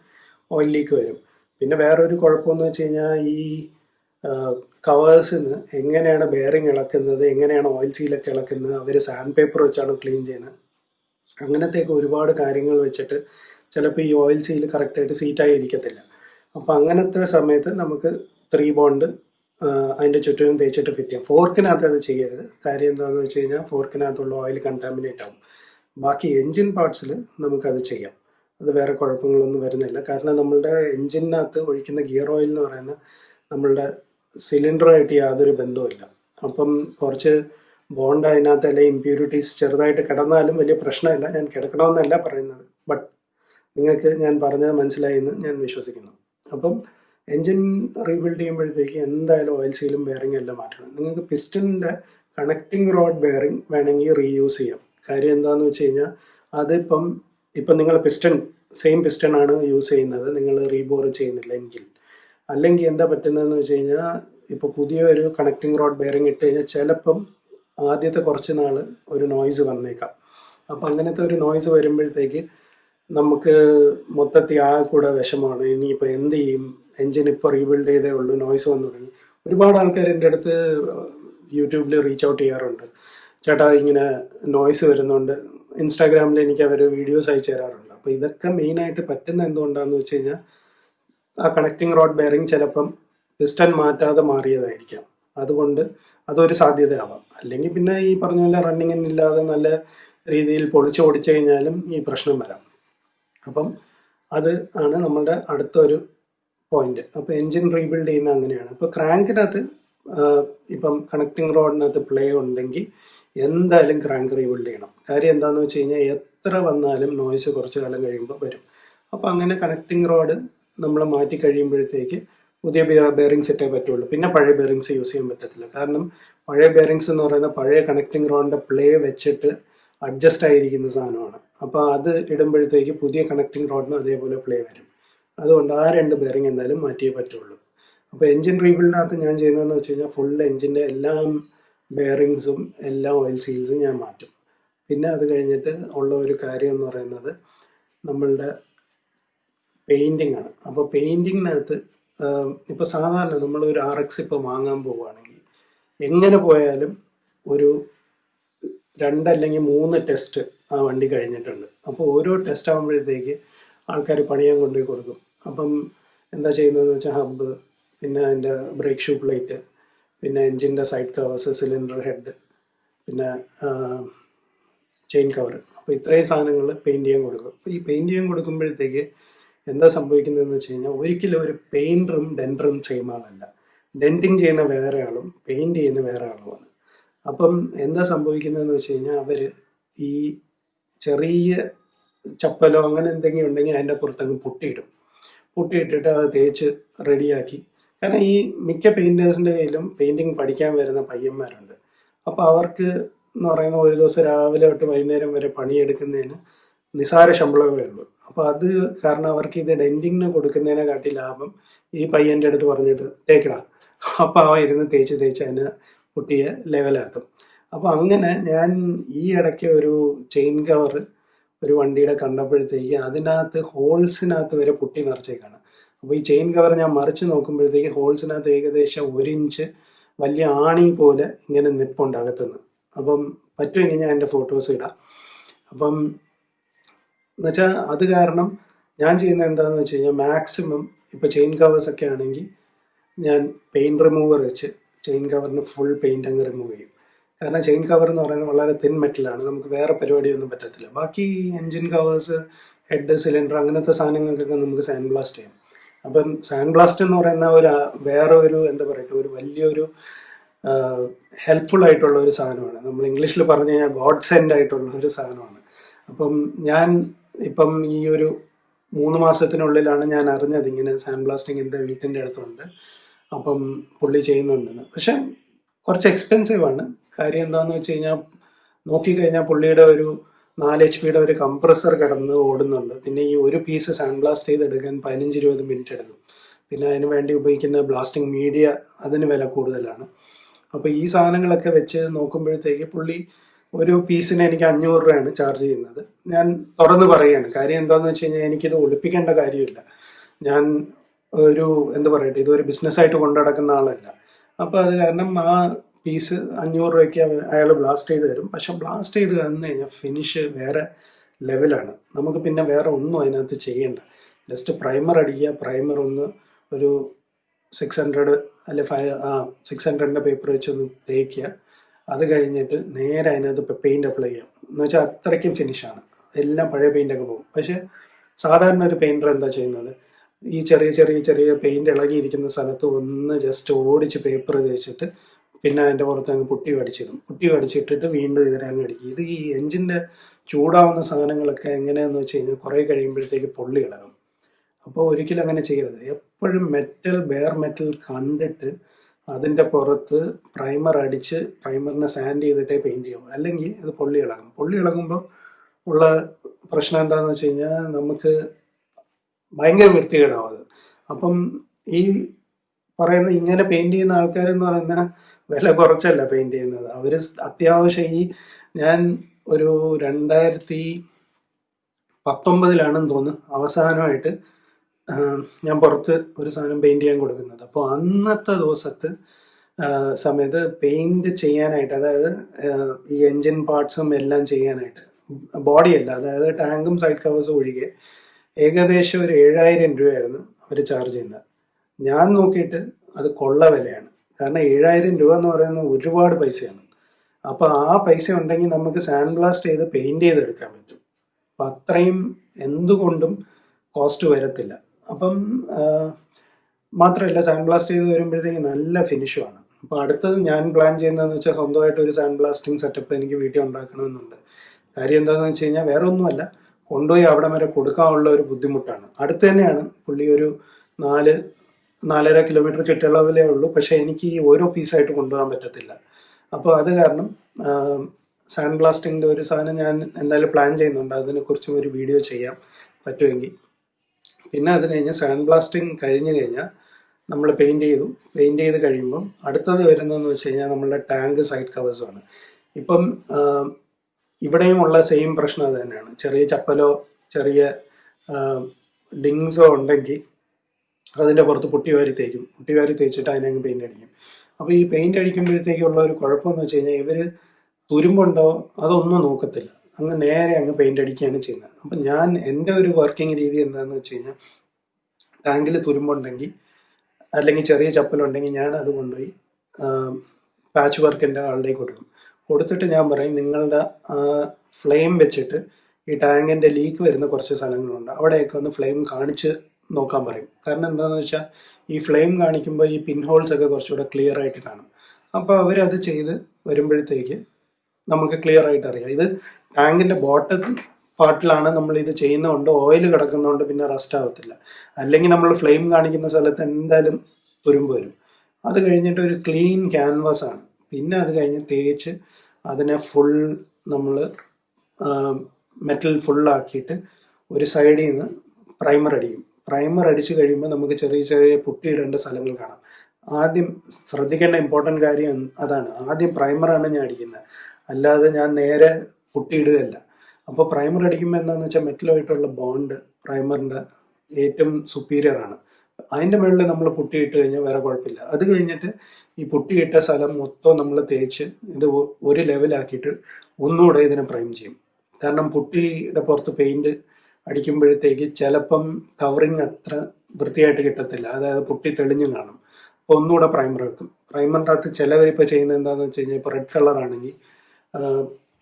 ഓയിൽ ലീക്ക് വരും. പിന്നെ വേറൊരു കുഴപ്പമെന്ന് വെച്ച് കഴിഞ്ഞാൽ ഈ കവേഴ്സിന് എങ്ങനെയാണ് ബെയറിങ് ഇളക്കുന്നത് എങ്ങനെയാണ് ഓയിൽ സീലൊക്കെ ഇളക്കുന്നത് അവർ സാൻഡ് പേപ്പർ വെച്ചാണ് ക്ലീൻ ചെയ്യുന്നത്? അങ്ങനത്തെയൊക്കെ ഒരുപാട് കാര്യങ്ങൾ വെച്ചിട്ട് ചിലപ്പോൾ ഈ ഓയിൽ സീൽ കറക്റ്റായിട്ട് സീറ്റായി ഇരിക്കത്തില്ല. അപ്പോൾ അങ്ങനത്തെ സമയത്ത് നമുക്ക് ത്രീ ബോണ്ട് അതിന്റെ ചുറ്റിനും തേച്ചിട്ട് ഫിറ്റ് ചെയ്യാം. ഫോർക്കിനകത്ത് അത് ചെയ്യരുത്. കാര്യം എന്താണെന്ന് വെച്ച് കഴിഞ്ഞാൽ ഫോർക്കിനകത്തുള്ള ഓയിൽ കണ്ടാമിനേറ്റ് ആവും. ബാക്കി എൻജിൻ പാർട്സിൽ നമുക്കത് ചെയ്യാം. അത് വേറെ കുഴപ്പങ്ങളൊന്നും വരുന്നില്ല. കാരണം നമ്മളുടെ എൻജിനകത്ത് ഒഴിക്കുന്ന ഗിയർ ഓയിൽ എന്ന് പറയുന്ന നമ്മളുടെ സിലിണ്ടറുമായിട്ട് യാതൊരു ബന്ധവുമില്ല. അപ്പം കുറച്ച് ബോണ്ട് അതിനകത്ത് അല്ലെങ്കിൽ ഇമ്പ്യൂരിറ്റീസ് ചെറുതായിട്ട് കിടന്നാലും വലിയ പ്രശ്നമില്ല. ഞാൻ കിടക്കണമെന്നല്ല പറയുന്നത്. ബട്ട് നിങ്ങൾക്ക് ഞാൻ പറഞ്ഞത് മനസ്സിലായി എന്ന് ഞാൻ വിശ്വസിക്കുന്നു. അപ്പം എൻജിൻ റീബിൽഡ് ചെയ്യുമ്പോഴത്തേക്ക് എന്തായാലും ഓയിൽ സീലും ബെയറിംഗ് എല്ലാം മാറ്റണം. നിങ്ങൾക്ക് പിസ്റ്റണിന്റെ കണക്റ്റിംഗ് റോഡ് ബെയറിംഗ് വേണമെങ്കിൽ റീയൂസ് ചെയ്യാം. കാര്യം എന്താണെന്ന് വെച്ച് കഴിഞ്ഞാൽ അതിപ്പം ഇപ്പം നിങ്ങൾ പിസ്റ്റൺ സെയിം പിസ്റ്റൺ ആണ് യൂസ് ചെയ്യുന്നത്. നിങ്ങൾ റീബോർ ചെയ്യുന്നില്ല എങ്കിൽ. അല്ലെങ്കിൽ എന്താ പറ്റുന്നതെന്ന് വെച്ച് കഴിഞ്ഞാൽ ഇപ്പോൾ പുതിയൊരു കണക്റ്റിംഗ് റോഡ് ബെയറിംഗ് ഇട്ട് കഴിഞ്ഞാൽ ചിലപ്പം ആദ്യത്തെ കുറച്ച് നാൾ ഒരു നോയ്സ് വന്നേക്കാം. അപ്പം അങ്ങനത്തെ ഒരു നോയ്സ് വരുമ്പോഴത്തേക്ക് നമുക്ക് മൊത്തത്തിൽ ആ കൂടെ വിഷമമാണ് ഇനിയിപ്പോൾ എന്ത് ചെയ്യും? എൻജിൻ ഇപ്പോൾ റീബിൽഡ് ചെയ്തേ ഉള്ളൂ നോയ്സ് വന്നു തുടങ്ങി. ഒരുപാട് ആൾക്കാർ എന്റെ അടുത്ത് യൂട്യൂബിൽ റീച്ച് ഔട്ട് ചെയ്യാറുണ്ട്. ചേട്ടാ ഇങ്ങനെ നോയ്സ് വരുന്നുണ്ട്. ഇൻസ്റ്റാഗ്രാമിൽ എനിക്ക് അവർ വീഡിയോസ് അയച്ചു തരാറുണ്ട്. അപ്പോൾ ഇതൊക്കെ മെയിനായിട്ട് പറ്റുന്ന എന്തുകൊണ്ടാണെന്ന് വെച്ച് കഴിഞ്ഞാൽ ആ കണക്റ്റിംഗ് റോഡ് ബെയറിംഗ് ചിലപ്പം പിസ്റ്റൺ മാറ്റാതെ മാറിയതായിരിക്കാം. അതുകൊണ്ട് അതൊരു സാധ്യതയാവാം. അല്ലെങ്കിൽ പിന്നെ ഈ പറഞ്ഞ പോലെ റണ്ണിങ്ങിനില്ലാതെ നല്ല രീതിയിൽ പൊളിച്ചു ഓടിച്ചു കഴിഞ്ഞാലും ഈ പ്രശ്നം വരാം. അപ്പം അത് ആണ് നമ്മളുടെ അടുത്തൊരു പോയിന്റ് അപ്പോൾ എൻജിൻ റീബിൽഡ് ചെയ്യുന്ന അങ്ങനെയാണ്. ഇപ്പോൾ ക്രാങ്കിനകത്ത് ഇപ്പം കണക്റ്റിംഗ് റോഡിനകത്ത് പ്ലേ ഉണ്ടെങ്കിൽ എന്തായാലും ക്രാങ്ക് റീബിൽഡ് ചെയ്യണം. കാര്യം എന്താണെന്ന് വെച്ച് കഴിഞ്ഞാൽ എത്ര വന്നാലും നോയ്സ് കുറച്ച് കാലം കഴിയുമ്പോൾ വരും. അപ്പോൾ അങ്ങനെ കണക്റ്റിംഗ് റോഡ് നമ്മൾ മാറ്റി കഴിയുമ്പോഴത്തേക്ക് പുതിയ ബെയറിങ്സ് ഇട്ടേ പറ്റുള്ളൂ. പിന്നെ പഴയ ബെയറിങ്സ് യൂസ് ചെയ്യാൻ പറ്റത്തില്ല. കാരണം പഴയ ബെയറിങ്സ് എന്ന് പറയുന്ന പഴയ കണക്റ്റിംഗ് റോഡിന്റെ പ്ലേ വെച്ചിട്ട് അഡ്ജസ്റ്റ് ആയിരിക്കുന്ന സാധനമാണ്. അപ്പോൾ അത് ഇടുമ്പോഴത്തേക്ക് പുതിയ കണക്റ്റിംഗ് റോഡിനും അതേപോലെ പ്ലേ വരും. അതുകൊണ്ട് ആ രണ്ട് ബെയറിംഗ് എന്തായാലും മാറ്റിയേ പറ്റുള്ളൂ. അപ്പോൾ എൻജിൻ റീബിൽഡിനകത്ത് ഞാൻ ചെയ്യുന്നതെന്ന് വെച്ച് കഴിഞ്ഞാൽ ഫുൾ എൻജിന്റെ എല്ലാം ബെയറിങ്സും എല്ലാ ഓയിൽ സീൽസും ഞാൻ മാറ്റും. പിന്നെ അത് കഴിഞ്ഞിട്ട് ഉള്ള ഒരു കാര്യം എന്ന് പറയുന്നത് നമ്മളുടെ പെയിന്റിംഗ് ആണ്. അപ്പോൾ പെയിന്റിങ്ങിനകത്ത് ഇപ്പോൾ സാധാരണ നമ്മൾ ഒരു ആർ എക്സ് ഇപ്പോൾ വാങ്ങാൻ പോവുകയാണെങ്കിൽ എങ്ങനെ പോയാലും ഒരു രണ്ടല്ലെങ്കിൽ മൂന്ന് ടെസ്റ്റ് ആ വണ്ടി കഴിഞ്ഞിട്ടുണ്ട്. അപ്പോൾ ഓരോ ടെസ്റ്റ് ആകുമ്പോഴത്തേക്ക് ആൾക്കാർ പണിയാൻ കൊണ്ടുപോയി കൊടുക്കും. അപ്പം എന്താ ചെയ്യുന്നതെന്ന് വെച്ചാൽ ഹബ്ബ് പിന്നെ അതിന്റെ ബ്രേക്ക് ഷൂ പ്ലേറ്റ് പിന്നെ എൻജിന്റെ സൈഡ് കവേഴ്സ് സിലിണ്ടർ ഹെഡ് പിന്നെ ചെയിൻ കവർ. അപ്പോൾ ഇത്രയും സാധനങ്ങൾ പെയിന്റ് ചെയ്യാൻ കൊടുക്കും. ഈ പെയിന്റ് ചെയ്യാൻ കൊടുക്കുമ്പോഴത്തേക്ക് എന്താ സംഭവിക്കുന്നതെന്ന് വെച്ച് കഴിഞ്ഞാൽ ഒരിക്കലും ഒരു പെയിന്ററും ഡെൻഡറും ചെയ്യുന്ന ആളല്ല. ഡെന്റിങ് ചെയ്യുന്ന വേറെ ആളും പെയിന്റ് ചെയ്യുന്ന വേറെ ആളുമാണ്. അപ്പം എന്താ സംഭവിക്കുന്നതെന്ന് വെച്ച് കഴിഞ്ഞാൽ അവർ ഈ ചെറിയ ചപ്പലോ അങ്ങനെ എന്തെങ്കിലും ഉണ്ടെങ്കിൽ അതിന്റെ പുറത്തങ്ങ് പൊട്ടിയിടും. പൊട്ടിയിട്ടിട്ട് അത് തേച്ച് റെഡിയാക്കി കാരണം ഈ മിക്ക പെയിന്റേഴ്സിന്റെ കയ്യിലും പെയിന്റിങ് പഠിക്കാൻ വരുന്ന പയ്യന്മാരുണ്ട്. അപ്പോൾ അവർക്ക് എന്ന് പറയുന്ന ഒരു ദിവസം രാവിലെ തൊട്ട് വൈകുന്നേരം വരെ പണിയെടുക്കുന്നതിന് നിസാര ശമ്പളമേ ഉള്ളൂ. അപ്പോൾ അത് കാരണം അവർക്ക് ഇത് ഡെന്റിങ്ങിന് കൊടുക്കുന്നതിനെ കാട്ടി ലാഭം ഈ പയ്യന്റെ അടുത്ത് പറഞ്ഞിട്ട് തേക്കടാ. അപ്പോൾ അവ ഇരുന്ന് തേച്ച് തേച്ച് അതിന് കുട്ടിയെ ലെവലാക്കും അപ്പോൾ അങ്ങനെ ഞാൻ ഈ ഇടയ്ക്ക് ഒരു ചെയിൻ കവർ ഒരു വണ്ടിയുടെ കണ്ടപ്പോഴത്തേക്ക് അതിനകത്ത് ഹോൾസിനകത്ത് വരെ പൊട്ടി നിറച്ചേക്കാണ്. അപ്പോൾ ഈ ചെയിൻ കവർ ഞാൻ മറിച്ച് നോക്കുമ്പോഴത്തേക്ക് ഹോൾസിനകത്ത് ഏകദേശം ഒരു ഇഞ്ച് വലിയ ആണി പോലെ ഇങ്ങനെ നിപ്പുണ്ട് അകത്തുനിന്ന്. അപ്പം പറ്റുമെങ്കിൽ ഞാൻ എന്റെ ഫോട്ടോസ് ഇടാം. അപ്പം എന്നുവെച്ചാൽ അത് കാരണം ഞാൻ ചെയ്യുന്ന എന്താണെന്ന് വെച്ച് കഴിഞ്ഞാൽ മാക്സിമം ഇപ്പോൾ ചെയിൻ കവേഴ്സ് ഒക്കെ ആണെങ്കിൽ ഞാൻ പെയിന്റ് റിമൂവർ വെച്ച് ചെയിൻ കവറിന് ഫുൾ പെയിന്റ് അങ്ങ് റിമൂവ് ചെയ്യും. കാരണം ചെയിൻ കവർ എന്ന് പറയുന്നത് വളരെ തിൻ മെറ്റലാണ് നമുക്ക് വേറെ പരിപാടിയൊന്നും പറ്റത്തില്ല. ബാക്കി എൻജിൻ കവേഴ്സ് ഹെഡ് സിലിണ്ടർ അങ്ങനത്തെ സാധനങ്ങൾക്കൊക്കെ നമുക്ക് സാൻഡ് ബ്ലാസ്റ്റ് ചെയ്യാം. അപ്പം സാൻഡ് ബ്ലാസ്റ്റ് എന്ന് പറയുന്ന ഒരു വേറെ ഒരു എന്താ പറയുക ഒരു വലിയൊരു ഹെൽപ്ഫുൾ ആയിട്ടുള്ള ഒരു സാധനമാണ്. നമ്മൾ ഇംഗ്ലീഷിൽ പറഞ്ഞു കഴിഞ്ഞാൽ ഗോഡ് സെൻഡ് ആയിട്ടുള്ള ഒരു സാധനമാണ്. അപ്പം ഞാൻ ഇപ്പം ഈ ഒരു മൂന്ന് മാസത്തിനുള്ളിലാണ് ഞാൻ അറിഞ്ഞത് ഇങ്ങനെ സാൻഡ് ബ്ലാസ്റ്റിംഗ് എന്റെ വീട്ടിന്റെ അടുത്തുണ്ട്. അപ്പം പുള്ളി ചെയ്യുന്നുണ്ടെന്ന് പക്ഷെ കുറച്ച് എക്സ്പെൻസീവ് ആണ്. കാര്യം എന്താണെന്ന് വെച്ച് കഴിഞ്ഞാൽ നോക്കിക്കഴിഞ്ഞാൽ പുള്ളിയുടെ ഒരു നാല് എച്ച് പിയുടെ ഒരു കംപ്രസർ കിടന്ന് ഓടുന്നുണ്ട്. പിന്നെ ഈ ഒരു പീസ് സാൻഡ് ബ്ലാസ്റ്റ് ചെയ്തെടുക്കാൻ പതിനഞ്ച് ഇരുപത് മിനിറ്റ് എടുക്കും. പിന്നെ അതിന് വേണ്ടി ഉപയോഗിക്കുന്ന ബ്ലാസ്റ്റിംഗ് മീഡിയ അതിന് വില കൂടുതലാണ്. അപ്പോൾ ഈ സാധനങ്ങളൊക്കെ വെച്ച് നോക്കുമ്പോഴത്തേക്ക് പുള്ളി ഒരു പീസിന് എനിക്ക് അഞ്ഞൂറ് രൂപയാണ് ചാർജ് ചെയ്യുന്നത്. ഞാൻ തുറന്ന് പറയുകയാണ്. കാര്യം എന്താണെന്ന് വെച്ച് കഴിഞ്ഞാൽ എനിക്കിത് ഒളിപ്പിക്കേണ്ട കാര്യമില്ല. ഞാൻ ഒരു എന്താ പറയട്ടെ ഇതൊരു ബിസിനസ്സായിട്ട് കൊണ്ടു നടക്കുന്ന ആളല്ല. അപ്പോൾ അത് കാരണം ആ പീസ് അഞ്ഞൂറ് രൂപയ്ക്ക് അയാൾ ബ്ലാസ്റ്റ് ചെയ്ത് തരും. പക്ഷെ ബ്ലാസ്റ്റ് ചെയ്ത് തന്നു കഴിഞ്ഞാൽ ഫിനിഷ് വേറെ ലെവലാണ് നമുക്ക് പിന്നെ വേറെ ഒന്നും അതിനകത്ത് ചെയ്യേണ്ട. ജസ്റ്റ് പ്രൈമർ അടിക്കുക. പ്രൈമർ ഒന്ന് ഒരു സിക്സ് ഹൺഡ്രഡ് അല്ലെ ഫൈവ് ആ സിക്സ് ഹൺഡ്രഡിന്റെ പേപ്പർ വെച്ച് ഒന്ന് തേക്കുക. അത് കഴിഞ്ഞിട്ട് നേരെ അതിനകത്ത് പെയിന്റ് അപ്ലൈ ചെയ്യാം. എന്ന് വെച്ചാൽ അത്രയ്ക്കും ഫിനിഷാണ് എല്ലാം പഴയ പെയിന്റൊക്കെ പോകും. പക്ഷേ സാധാരണ ഒരു പെയിന്റർ എന്താ ചെയ്യുന്നത്? ഈ ചെറിയ ചെറിയ ചെറിയ പെയിന്റ് ഇളകിയിരിക്കുന്ന സ്ഥലത്ത് ഒന്ന് ജസ്റ്റ് ഓടിച്ച് പേപ്പർ തേച്ചിട്ട് പിന്നെ അതിന്റെ പുറത്ത് അങ്ങ് പുട്ടി അടിച്ചിടും പുട്ടി അടിച്ചിട്ടിട്ട് വീണ്ടും ഇതിനെ അങ്ങ് അടിക്കും. ഇത് ഈ എഞ്ചിന്റെ ചൂടാവുന്ന സാധനങ്ങളൊക്കെ എങ്ങനെയാന്ന് വെച്ച് കഴിഞ്ഞാൽ കുറേ കഴിയുമ്പോഴത്തേക്ക് പൊള്ളി ഇളകും അപ്പോൾ ഒരിക്കലും അങ്ങനെ ചെയ്യരുത്. എപ്പോഴും മെറ്റൽ ബെയർ മെറ്റൽ കണ്ടിട്ട് അതിന്റെ പുറത്ത് പ്രൈമർ അടിച്ച് പ്രൈമറിനെ സാൻഡ് ചെയ്തിട്ടേ പെയിന്റ് ചെയ്യും അല്ലെങ്കിൽ അത് പൊള്ളി ഇളകും പൊള്ളി ഇളകുമ്പോൾ ഉള്ള പ്രശ്നം എന്താണെന്ന് വെച്ച് കഴിഞ്ഞാൽ നമുക്ക് ഭയങ്കര വൃത്തികേടാവും അത്. അപ്പം ഈ പറയുന്ന ഇങ്ങനെ പെയിന്റ് ചെയ്യുന്ന ആൾക്കാരെന്ന് പറയുന്ന വില കുറച്ചല്ല പെയിന്റ് ചെയ്യുന്നത്. അവർ അത്യാവശ്യം ഈ ഞാൻ ഒരു രണ്ടായിരത്തി പത്തൊമ്പതിലാണെന്ന് തോന്നുന്നു അവസാനമായിട്ട് ഞാൻ പുറത്ത് ഒരു സാധനം പെയിന്റ് ചെയ്യാൻ കൊടുക്കുന്നത്. അപ്പോൾ അന്നത്തെ ദിവസത്ത് സമയത്ത് പെയിന്റ് ചെയ്യാനായിട്ട് അതായത് ഈ എൻജിൻ പാർട്സും എല്ലാം ചെയ്യാനായിട്ട് ബോഡി അല്ല അതായത് ടാങ്കും സൈഡ് കവേഴ്സും ഒഴികെ ഏകദേശം ഒരു ഏഴായിരം രൂപയായിരുന്നു അവർ ചാർജ് ചെയ്യുന്നത്. ഞാൻ നോക്കിയിട്ട് അത് കൊള്ള വിലയാണ്. കാരണം ഏഴായിരം രൂപ എന്ന് പറയുന്നത് ഒരുപാട് പൈസയാണ്. അപ്പോൾ ആ പൈസ ഉണ്ടെങ്കിൽ നമുക്ക് സാൻഡ് ബ്ലാസ്റ്റ് ചെയ്ത് പെയിന്റ് ചെയ്തെടുക്കാൻ പറ്റും. അപ്പം അത്രയും എന്തുകൊണ്ടും കോസ്റ്റ് വരത്തില്ല. അപ്പം മാത്രമല്ല സാൻഡ് ബ്ലാസ്റ്റ് ചെയ്ത് വരുമ്പോഴത്തേക്ക് നല്ല ഫിനിഷുമാണ് അപ്പോൾ അടുത്തത് ഞാൻ പ്ലാൻ ചെയ്യുന്നതെന്ന് വെച്ചാൽ സ്വന്തമായിട്ട് ഒരു സാൻഡ് ബ്ലാസ്റ്റിംഗ് സെറ്റപ്പ് എനിക്ക് വീട്ടിൽ ഉണ്ടാക്കണമെന്നുണ്ട്. കാര്യം എന്താണെന്ന് വെച്ച് കഴിഞ്ഞാൽ വേറെ ഒന്നുമല്ല കൊണ്ടുപോയി അവിടെ വരെ കൊടുക്കാനുള്ള ഒരു ബുദ്ധിമുട്ടാണ്. അടുത്ത് തന്നെയാണ് പുള്ളി ഒരു നാല് നാലര കിലോമീറ്റർ ചുറ്റളവിലേ ഉള്ളൂ. പക്ഷേ എനിക്ക് ഈ ഓരോ പീസായിട്ട് കൊണ്ടുപോകാൻ പറ്റത്തില്ല. അപ്പോൾ അത് കാരണം സാൻഡ് ബ്ലാസ്റ്റിങ്ങിന്റെ ഒരു സാധനം ഞാൻ എന്തായാലും പ്ലാൻ ചെയ്യുന്നുണ്ട്. അതിനെക്കുറിച്ച് ഒരു വീഡിയോ ചെയ്യാം. പറ്റുമെങ്കിൽ പിന്നെ അത് കഴിഞ്ഞ് സാൻഡ് ബ്ലാസ്റ്റിംഗ് കഴിഞ്ഞ് കഴിഞ്ഞാൽ നമ്മൾ പെയിന്റ് ചെയ്തു. പെയിന്റ് ചെയ്ത് കഴിയുമ്പം അടുത്തത് വരുന്നതെന്ന് വെച്ച് കഴിഞ്ഞാൽ നമ്മളുടെ ടാങ്ക് സൈഡ് കവേഴ്സാണ് ഇപ്പം ഇവിടെയും ഉള്ള സെയിം പ്രശ്നം അത് തന്നെയാണ്. ചെറിയ ചപ്പലോ ചെറിയ ഡിങ്സോ ഉണ്ടെങ്കിൽ അതിന്റെ പുറത്ത് പൊട്ടി വാരി തേക്കും. പൊട്ടി വാരി തേച്ചിട്ട് അതിനങ്ങ് പെയിന്റ് അടിക്കും. അപ്പോൾ ഈ പെയിന്റ് അടിക്കുമ്പോഴത്തേക്കുള്ള ഒരു കുഴപ്പമെന്ന് വെച്ച് കഴിഞ്ഞാൽ ഇവർ തുരുമ്പുണ്ടോ അതൊന്നും നോക്കത്തില്ല. അങ്ങ് നേരെ അങ്ങ് പെയിന്റ് അടിക്കുകയാണ് ചെയ്യുന്നത്. അപ്പം ഞാൻ എന്റെ ഒരു വർക്കിംഗ് രീതി എന്താണെന്ന് വെച്ച് കഴിഞ്ഞാൽ ടാങ്കിൽ തുരുമ്പുണ്ടെങ്കിൽ അല്ലെങ്കിൽ ചെറിയ ചപ്പലുണ്ടെങ്കിൽ ഞാൻ അത് കൊണ്ടുപോയി പാച്ച് വർക്കിന്റെ ആളുടെ കൊടുക്കും. കൊടുത്തിട്ട് ഞാൻ പറയും നിങ്ങളുടെ ഫ്ലെയിം വെച്ചിട്ട് ഈ ടാങ്കിന്റെ ലീക്ക് വരുന്ന കുറച്ച് സ്ഥലങ്ങളുണ്ട്. അവിടെയൊക്കെ ഒന്ന് ഫ്ലെയിം കാണിച്ച് നോക്കാൻ പറയും. കാരണം എന്താണെന്ന് വെച്ചാൽ ഈ ഫ്ലെയിം കാണിക്കുമ്പോൾ ഈ പിൻ ഹോൾസ് ഒക്കെ കുറച്ചുകൂടെ ക്ലിയർ ആയിട്ട് കാണും. അപ്പോൾ അവരത് ചെയ്ത് വരുമ്പോഴത്തേക്ക് നമുക്ക് ക്ലിയർ ആയിട്ട് അറിയാം. ഇത് ടാങ്കിന്റെ ബോട്ടം പാർട്ടിലാണ് നമ്മൾ ഇത് ചെയ്യുന്നതുകൊണ്ട് ഓയിൽ കിടക്കുന്നതുകൊണ്ട് പിന്നെ റസ്റ്റ് ആവത്തില്ല. അല്ലെങ്കിൽ നമ്മൾ ഫ്ലെയിം കാണിക്കുന്ന സ്ഥലത്ത് എന്തായാലും തുരുമ്പ് വരും. അത് കഴിഞ്ഞിട്ട് ഒരു ക്ലീൻ ക്യാൻവാസ് ആണ്. പിന്നെ അത് കഴിഞ്ഞ് തേച്ച് അതിനെ ഫുൾ നമ്മൾ മെറ്റൽ ഫുള്ളാക്കിയിട്ട് ഒരു സൈഡിൽ നിന്ന് പ്രൈമർ അടിക്കും പ്രൈമർ അടിച്ചു കഴിയുമ്പോൾ നമുക്ക് ചെറിയ ചെറിയ പുട്ടിയിടേണ്ട സ്ഥലങ്ങൾ കാണാം. ആദ്യം ശ്രദ്ധിക്കേണ്ട ഇമ്പോർട്ടന്റ് കാര്യം അതാണ്. ആദ്യം പ്രൈമറാണ് ഞാൻ അടിക്കുന്നത്. അല്ലാതെ ഞാൻ നേരെ പുട്ടിയിടുകയല്ല. അപ്പോൾ പ്രൈമർ അടിക്കുമ്പോൾ എന്താണെന്ന് വെച്ചാൽ മെറ്റലുമായിട്ടുള്ള ബോണ്ട് പ്രൈമറിന്റെ ഏറ്റവും സുപ്പീരിയർ ആണ്. അതിന്റെ മുകളിൽ നമ്മൾ പുട്ടിയിട്ട് കഴിഞ്ഞാൽ വേറെ കുഴപ്പമില്ല. അത് കഴിഞ്ഞിട്ട് ഈ പുട്ടിയിട്ട സ്ഥലം മൊത്തം നമ്മൾ തേച്ച് ഇത് ഒരു ലെവലാക്കിയിട്ട് ഒന്നുകൂടെ ഇതിനെ പ്രൈം ചെയ്യും. കാരണം പുട്ടിയുടെ പുറത്ത് പെയിന്റ് അടിക്കുമ്പോഴത്തേക്ക് ചിലപ്പം കവറിങ് അത്ര വൃത്തിയായിട്ട് കിട്ടത്തില്ല. അതായത് പൊട്ടി തെളിഞ്ഞു കാണും. അപ്പോൾ ഒന്നുകൂടെ പ്രൈമർ വെക്കും. പ്രൈമറിന്റെ അകത്ത് ചിലവർ ഇപ്പോൾ ചെയ്യുന്നത് എന്താണെന്ന് വെച്ച് കഴിഞ്ഞാൽ ഇപ്പോൾ റെഡ് കളറാണെങ്കിൽ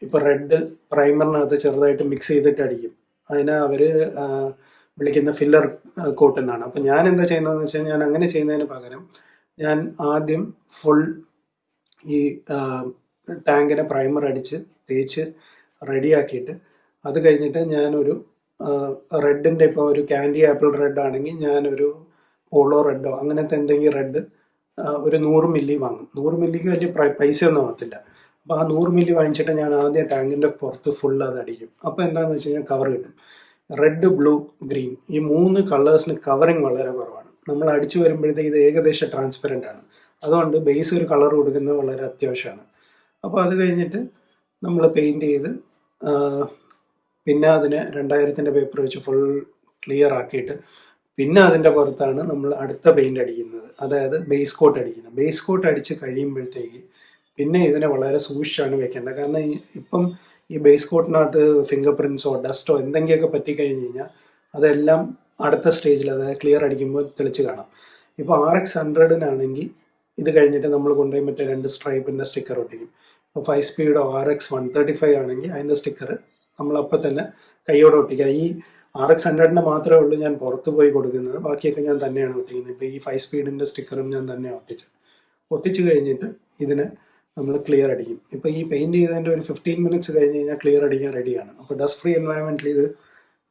ഇപ്പോൾ റെഡ് പ്രൈമറിനകത്ത് ചെറുതായിട്ട് മിക്സ് ചെയ്തിട്ട് അടിക്കും. അതിനെ അവർ വിളിക്കുന്ന ഫില്ലർ കോട്ട് എന്നാണ്. അപ്പം ഞാൻ എന്താ ചെയ്യുന്നതെന്ന് വെച്ചാൽ ഞാൻ അങ്ങനെ ചെയ്യുന്നതിന് പകരം ഞാൻ ആദ്യം ഫുൾ ഈ ടാങ്കിനെ പ്രൈമർ അടിച്ച് തേച്ച് റെഡിയാക്കിയിട്ട് അത് കഴിഞ്ഞിട്ട് ഞാനൊരു റെഡിന്റെ ഇപ്പോൾ ഒരു ക്യാൻഡി ആപ്പിൾ റെഡ് ആണെങ്കിൽ ഞാനൊരു പോളോ റെഡോ അങ്ങനത്തെ എന്തെങ്കിലും റെഡ് ഒരു നൂറ് മില്ലി വാങ്ങും. നൂറ് മില്ലിക്ക് വലിയ പൈസ ഒന്നും ആകത്തില്ല അപ്പോൾ ആ നൂറ് മില്ലി വാങ്ങിച്ചിട്ട് ഞാൻ ആദ്യം ടാങ്കിന്റെ പുറത്ത് ഫുൾ അത് അടിക്കും. അപ്പോൾ എന്താണെന്ന് വെച്ച് കഴിഞ്ഞാൽ കവർ കിട്ടും. റെഡ് ബ്ലൂ ഗ്രീൻ ഈ മൂന്ന് കളേഴ്സിന് കവറിങ് വളരെ കുറവാണ്. നമ്മൾ അടിച്ചു വരുമ്പോഴത്തേക്ക് ഇത് ഏകദേശം ട്രാൻസ്പെറന്റ് ആണ്. അതുകൊണ്ട് ബേസ് ഒരു കളർ കൊടുക്കുന്നത് വളരെ അത്യാവശ്യമാണ്. അപ്പോൾ അത് കഴിഞ്ഞിട്ട് നമ്മൾ പെയിന്റ് ചെയ്ത് പിന്നെ അതിനെ രണ്ടായിരത്തിന്റെ പേപ്പർ വെച്ച് ഫുൾ ക്ലിയർ ആക്കിയിട്ട് പിന്നെ അതിന്റെ പുറത്താണ് നമ്മൾ അടുത്ത പെയിന്റ് അടിക്കുന്നത്. അതായത് ബേസ് കോട്ട് അടിക്കുന്നത്. ബേസ് കോട്ട് അടിച്ച് കഴിയുമ്പോഴത്തേക്ക് പിന്നെ ഇതിനെ വളരെ സൂക്ഷിച്ചാണ് വെക്കേണ്ടത്. കാരണം ഇപ്പം ഈ ബേസ് കോട്ടിനകത്ത് ഫിംഗർ പ്രിൻസോ ഡസ്റ്റോ എന്തെങ്കിലുമൊക്കെ പറ്റിക്കഴിഞ്ഞ് കഴിഞ്ഞാൽ അതെല്ലാം അടുത്ത സ്റ്റേജിൽ അതായത് ക്ലിയർ അടിക്കുമ്പോൾ തെളിച്ച് കാണാം. ഇപ്പോൾ ആർ എക്സ് ഹൺഡ്രഡിനാണെങ്കിൽ ഇത് കഴിഞ്ഞിട്ട് നമ്മൾ കൊണ്ടുപോയി മറ്റേ രണ്ട് സ്ട്രൈപ്പിന്റെ സ്റ്റിക്കർ ഒട്ടിക്കും. ഇപ്പോൾ five speedo R X one thirty five ആണെങ്കിൽ അതിന്റെ സ്റ്റിക്കർ നമ്മളപ്പോൾ തന്നെ കൈയോടെ ഒട്ടിക്കുക ഈ ആർ എക്സ് ഹൺഡ്രഡിന് മാത്രമേ ഉള്ളൂ ഞാൻ പുറത്ത് പോയി കൊടുക്കുന്നത്. ബാക്കിയൊക്കെ ഞാൻ തന്നെയാണ് ഒട്ടിക്കുന്നത്. ഇപ്പോൾ ഈ ഫൈവ് സ്പീഡിന്റെ സ്റ്റിക്കറും ഞാൻ തന്നെ ഒട്ടിച്ചത്. ഒട്ടിച്ചു കഴിഞ്ഞിട്ട് ഇതിനെ നമ്മൾ ക്ലിയർ അടിക്കും. ഇപ്പോൾ ഈ പെയിന്റ് ചെയ്തതിന്റെ ഒരു ഫിഫ്റ്റീൻ മിനിറ്റ്സ് കഴിഞ്ഞ് കഴിഞ്ഞാൽ ക്ലിയർ അടിക്കാൻ റെഡിയാണ് അപ്പോൾ ഡസ്റ്റ് ഫ്രീ എൻവയൺമെന്റിൽ ഇത്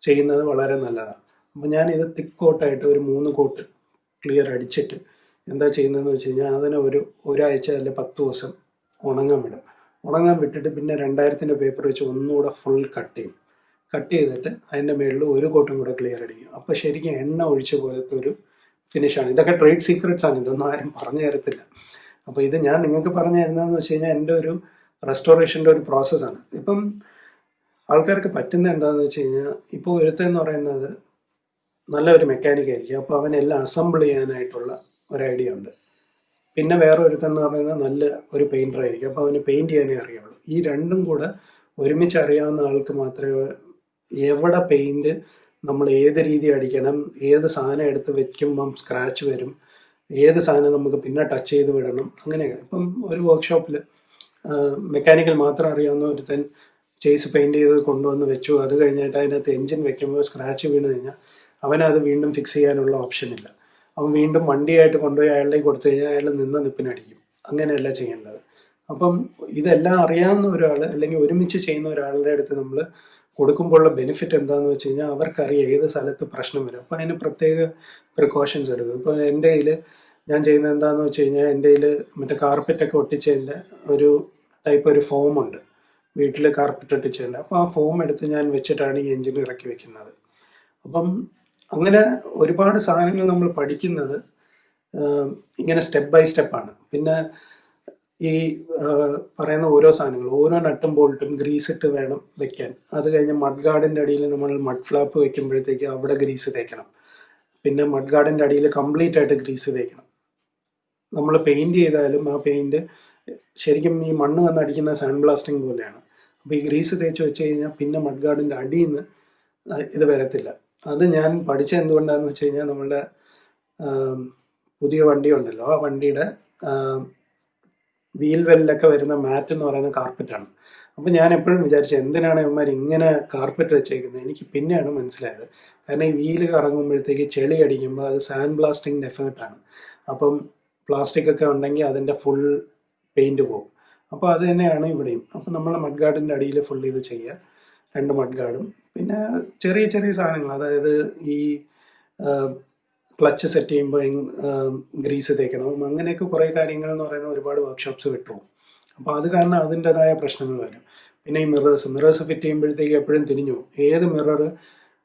ചെയ്യുന്നത് വളരെ നല്ലതാണ്. അപ്പോൾ ഞാൻ ഇത് തിക്ക് കോട്ടായിട്ട് ഒരു മൂന്ന് കോട്ട് ക്ലിയർ അടിച്ചിട്ട് എന്താ ചെയ്യുന്നതെന്ന് വെച്ച് കഴിഞ്ഞാൽ അതിനെ ഒരു ഒരാഴ്ച അല്ലെങ്കിൽ പത്ത് ദിവസം ഉണങ്ങാൻ വിടും. ഉണങ്ങാൻ വിട്ടിട്ട് പിന്നെ രണ്ടായിരത്തിന്റെ പേപ്പർ വെച്ച് ഒന്നുകൂടെ ഫുൾ കട്ട് ചെയ്യും. കട്ട് ചെയ്തിട്ട് അതിന്റെ മേളിൽ ഒരു കോട്ടും കൂടെ ക്ലിയർ അടിക്കും. അപ്പോൾ ശരിക്കും എണ്ണ ഒഴിച്ച പോലത്തെ ഒരു ഫിനിഷാണ് ഇതൊക്കെ ട്രേഡ് സീക്രട്സ് ആണ്. ഇതൊന്നും ആരും പറഞ്ഞു തരത്തില്ല. അപ്പോൾ ഇത് ഞാൻ നിങ്ങൾക്ക് പറഞ്ഞു തരുന്നതെന്ന് വെച്ച് കഴിഞ്ഞാൽ എന്റെ ഒരു റെസ്റ്റോറേഷന്റെ ഒരു പ്രോസസ്സാണ് ഇപ്പം ആൾക്കാർക്ക് പറ്റുന്ന എന്താണെന്ന് വെച്ച് കഴിഞ്ഞാൽ ഇപ്പോൾ ഒരുത്തെന്ന് പറയുന്നത് നല്ലൊരു മെക്കാനിക് ആയിരിക്കും. അപ്പോൾ അവനെല്ലാം അസംബിൾ ചെയ്യാനായിട്ടുള്ള ഒരു ഐഡിയ ഉണ്ട്. പിന്നെ വേറെ ഒരുത്തെന്ന് പറയുന്നത് നല്ല ഒരു പെയിന്റർ ആയിരിക്കും. അപ്പോൾ അവന് പെയിന്റ് ചെയ്യാനേ അറിയുള്ളൂ. ഈ രണ്ടും കൂടെ ഒരുമിച്ച് അറിയാവുന്ന ആൾക്ക് മാത്രമേ എവിടെ പെയിന്റ് നമ്മൾ ഏത് രീതി അടിക്കണം ഏത് സാധനം എടുത്ത് വെക്കുമ്പം സ്ക്രാച്ച് വരും ഏത് സാധനം നമുക്ക് പിന്നെ ടച്ച് ചെയ്ത് വിടണം അങ്ങനെയൊക്കെ. ഇപ്പം ഒരു വർക്ക്ഷോപ്പിൽ മെക്കാനിക്കൽ മാത്രം അറിയാവുന്ന ഒരുത്തൻ ചേസ് പെയിന്റ് ചെയ്ത് കൊണ്ടുവന്ന് വെച്ചു. അത് കഴിഞ്ഞിട്ട് അതിനകത്ത് എഞ്ചിൻ വെക്കുമ്പോൾ സ്ക്രാച്ച് വീണ് കഴിഞ്ഞാൽ അവനത് വീണ്ടും ഫിക്സ് ചെയ്യാനുള്ള ഓപ്ഷൻ ഇല്ല. അവൻ വീണ്ടും വണ്ടിയായിട്ട് കൊണ്ടുപോയി അയാളുടെ കൊടുത്തു കഴിഞ്ഞാൽ അയാൾ നിന്ന് നിപ്പിനടിക്കും. അങ്ങനെയല്ല ചെയ്യേണ്ടത്. അപ്പം ഇതെല്ലാം അറിയാവുന്ന ഒരാൾ അല്ലെങ്കിൽ ഒരുമിച്ച് ചെയ്യുന്ന ഒരാളുടെ അടുത്ത് നമ്മൾ കൊടുക്കുമ്പോഴുള്ള ബെനിഫിറ്റ് എന്താണെന്ന് വെച്ച് കഴിഞ്ഞാൽ അവർക്കറിയാം ഏത് സ്ഥലത്ത് പ്രശ്നം വരും. അപ്പോൾ അതിന് പ്രത്യേക പ്രിക്കോഷൻസ് എടുക്കും. ഇപ്പോൾ എന്റെ കയ്യിൽ ഞാൻ ചെയ്യുന്നത് എന്താണെന്ന് വെച്ച് കഴിഞ്ഞാൽ എന്റെ കയ്യിൽ മറ്റേ കാർപ്പറ്റൊക്കെ ഒട്ടിച്ചതിന്റെ ഒരു ടൈപ്പ് ഒരു ഫോം ഉണ്ട്. വീട്ടിൽ കാർപ്പറ്റ് ഒട്ടിച്ചതിന്റെ. അപ്പോൾ ആ ഫോം എടുത്ത് ഞാൻ വെച്ചിട്ടാണ് ഈ എഞ്ചിൻ ഇറക്കി വെക്കുന്നത്. അപ്പം അങ്ങനെ ഒരുപാട് സാധനങ്ങൾ നമ്മൾ പഠിക്കുന്നത് ഇങ്ങനെ സ്റ്റെപ്പ് ബൈ സ്റ്റെപ്പാണ് പിന്നെ ഈ പറയുന്ന ഓരോ സാധനങ്ങൾ ഓരോ നട്ടും ബോൾട്ടും ഗ്രീസ് ഇട്ട് വേണം വെക്കാൻ. അത് കഴിഞ്ഞ് മഡ് ഗാർഡിന്റെ അടിയിൽ നമ്മൾ മഡ് ഫ്ലാപ്പ് വെക്കുമ്പോഴത്തേക്ക് അവിടെ ഗ്രീസ് തേക്കണം. പിന്നെ മഡ് ഗാർഡിന്റെ അടിയിൽ കംപ്ലീറ്റ് ആയിട്ട് ഗ്രീസ് തേക്കണം. നമ്മൾ പെയിന്റ് ചെയ്താലും ആ പെയിന്റ് ശരിക്കും ഈ മണ്ണ് വന്ന് അടിക്കുന്ന സാൻഡ് ബ്ലാസ്റ്റിംഗ് പോലെയാണ്. അപ്പോൾ ഈ ഗ്രീസ് തേച്ച് വെച്ച് കഴിഞ്ഞാൽ പിന്നെ മഡ് ഗാർഡിന്റെ അടിയിൽ നിന്ന് ഇത് വരത്തില്ല. അത് ഞാൻ പഠിച്ചത് എന്തുകൊണ്ടാന്ന് വെച്ച് കഴിഞ്ഞാൽ നമ്മളുടെ പുതിയ വണ്ടി ഉണ്ടല്ലോ ആ വണ്ടിയുടെ വീൽ വെല്ലൊക്കെ വരുന്ന മാറ്റ് എന്ന് പറയുന്ന കാർപ്പറ്റാണ്. അപ്പം ഞാൻ എപ്പോഴും വിചാരിച്ചു എന്തിനാണ് ഇവന്മാർ ഇങ്ങനെ കാർപ്പറ്റ് വെച്ചേക്കുന്നത് എനിക്ക് പിന്നെയാണ് മനസ്സിലായത്. കാരണം ഈ വീൽ കറങ്ങുമ്പോഴത്തേക്ക് ചെളി അടിക്കുമ്പോൾ അത് സാൻഡ് ബ്ലാസ്റ്റിംഗ് ഡെഫിനറ്റാണ് അപ്പം പ്ലാസ്റ്റിക് ഒക്കെ ഉണ്ടെങ്കിൽ അതിന്റെ ഫുൾ പെയിന്റ് പോകും അപ്പോൾ അത് തന്നെയാണ് ഇവിടെയും. അപ്പം നമ്മൾ മഡ് ഗാർഡിന്റെ അടിയിൽ ഫുൾ ഇത് ചെയ്യുക രണ്ട് മഡ് ഗാർഡും പിന്നെ ചെറിയ ചെറിയ സാധനങ്ങൾ. അതായത് ഈ ക്ലച്ച് സെറ്റ് ചെയ്യുമ്പോൾ ഗ്രീസ് തേക്കണം. അങ്ങനെയൊക്കെ കുറേ കാര്യങ്ങൾ എന്ന് പറയുന്ന ഒരുപാട് വർക്ക്ഷോപ്സ് വിട്ടുപോകും അപ്പോൾ അത് കാരണം അതിന്റെതായ പ്രശ്നങ്ങൾ വരും. പിന്നെ ഈ മിറേഴ്സ് മിറേഴ്സ് ഫിറ്റ് ചെയ്യുമ്പോഴത്തേക്ക് എപ്പോഴും തിരിഞ്ഞു ഏത് മിറർ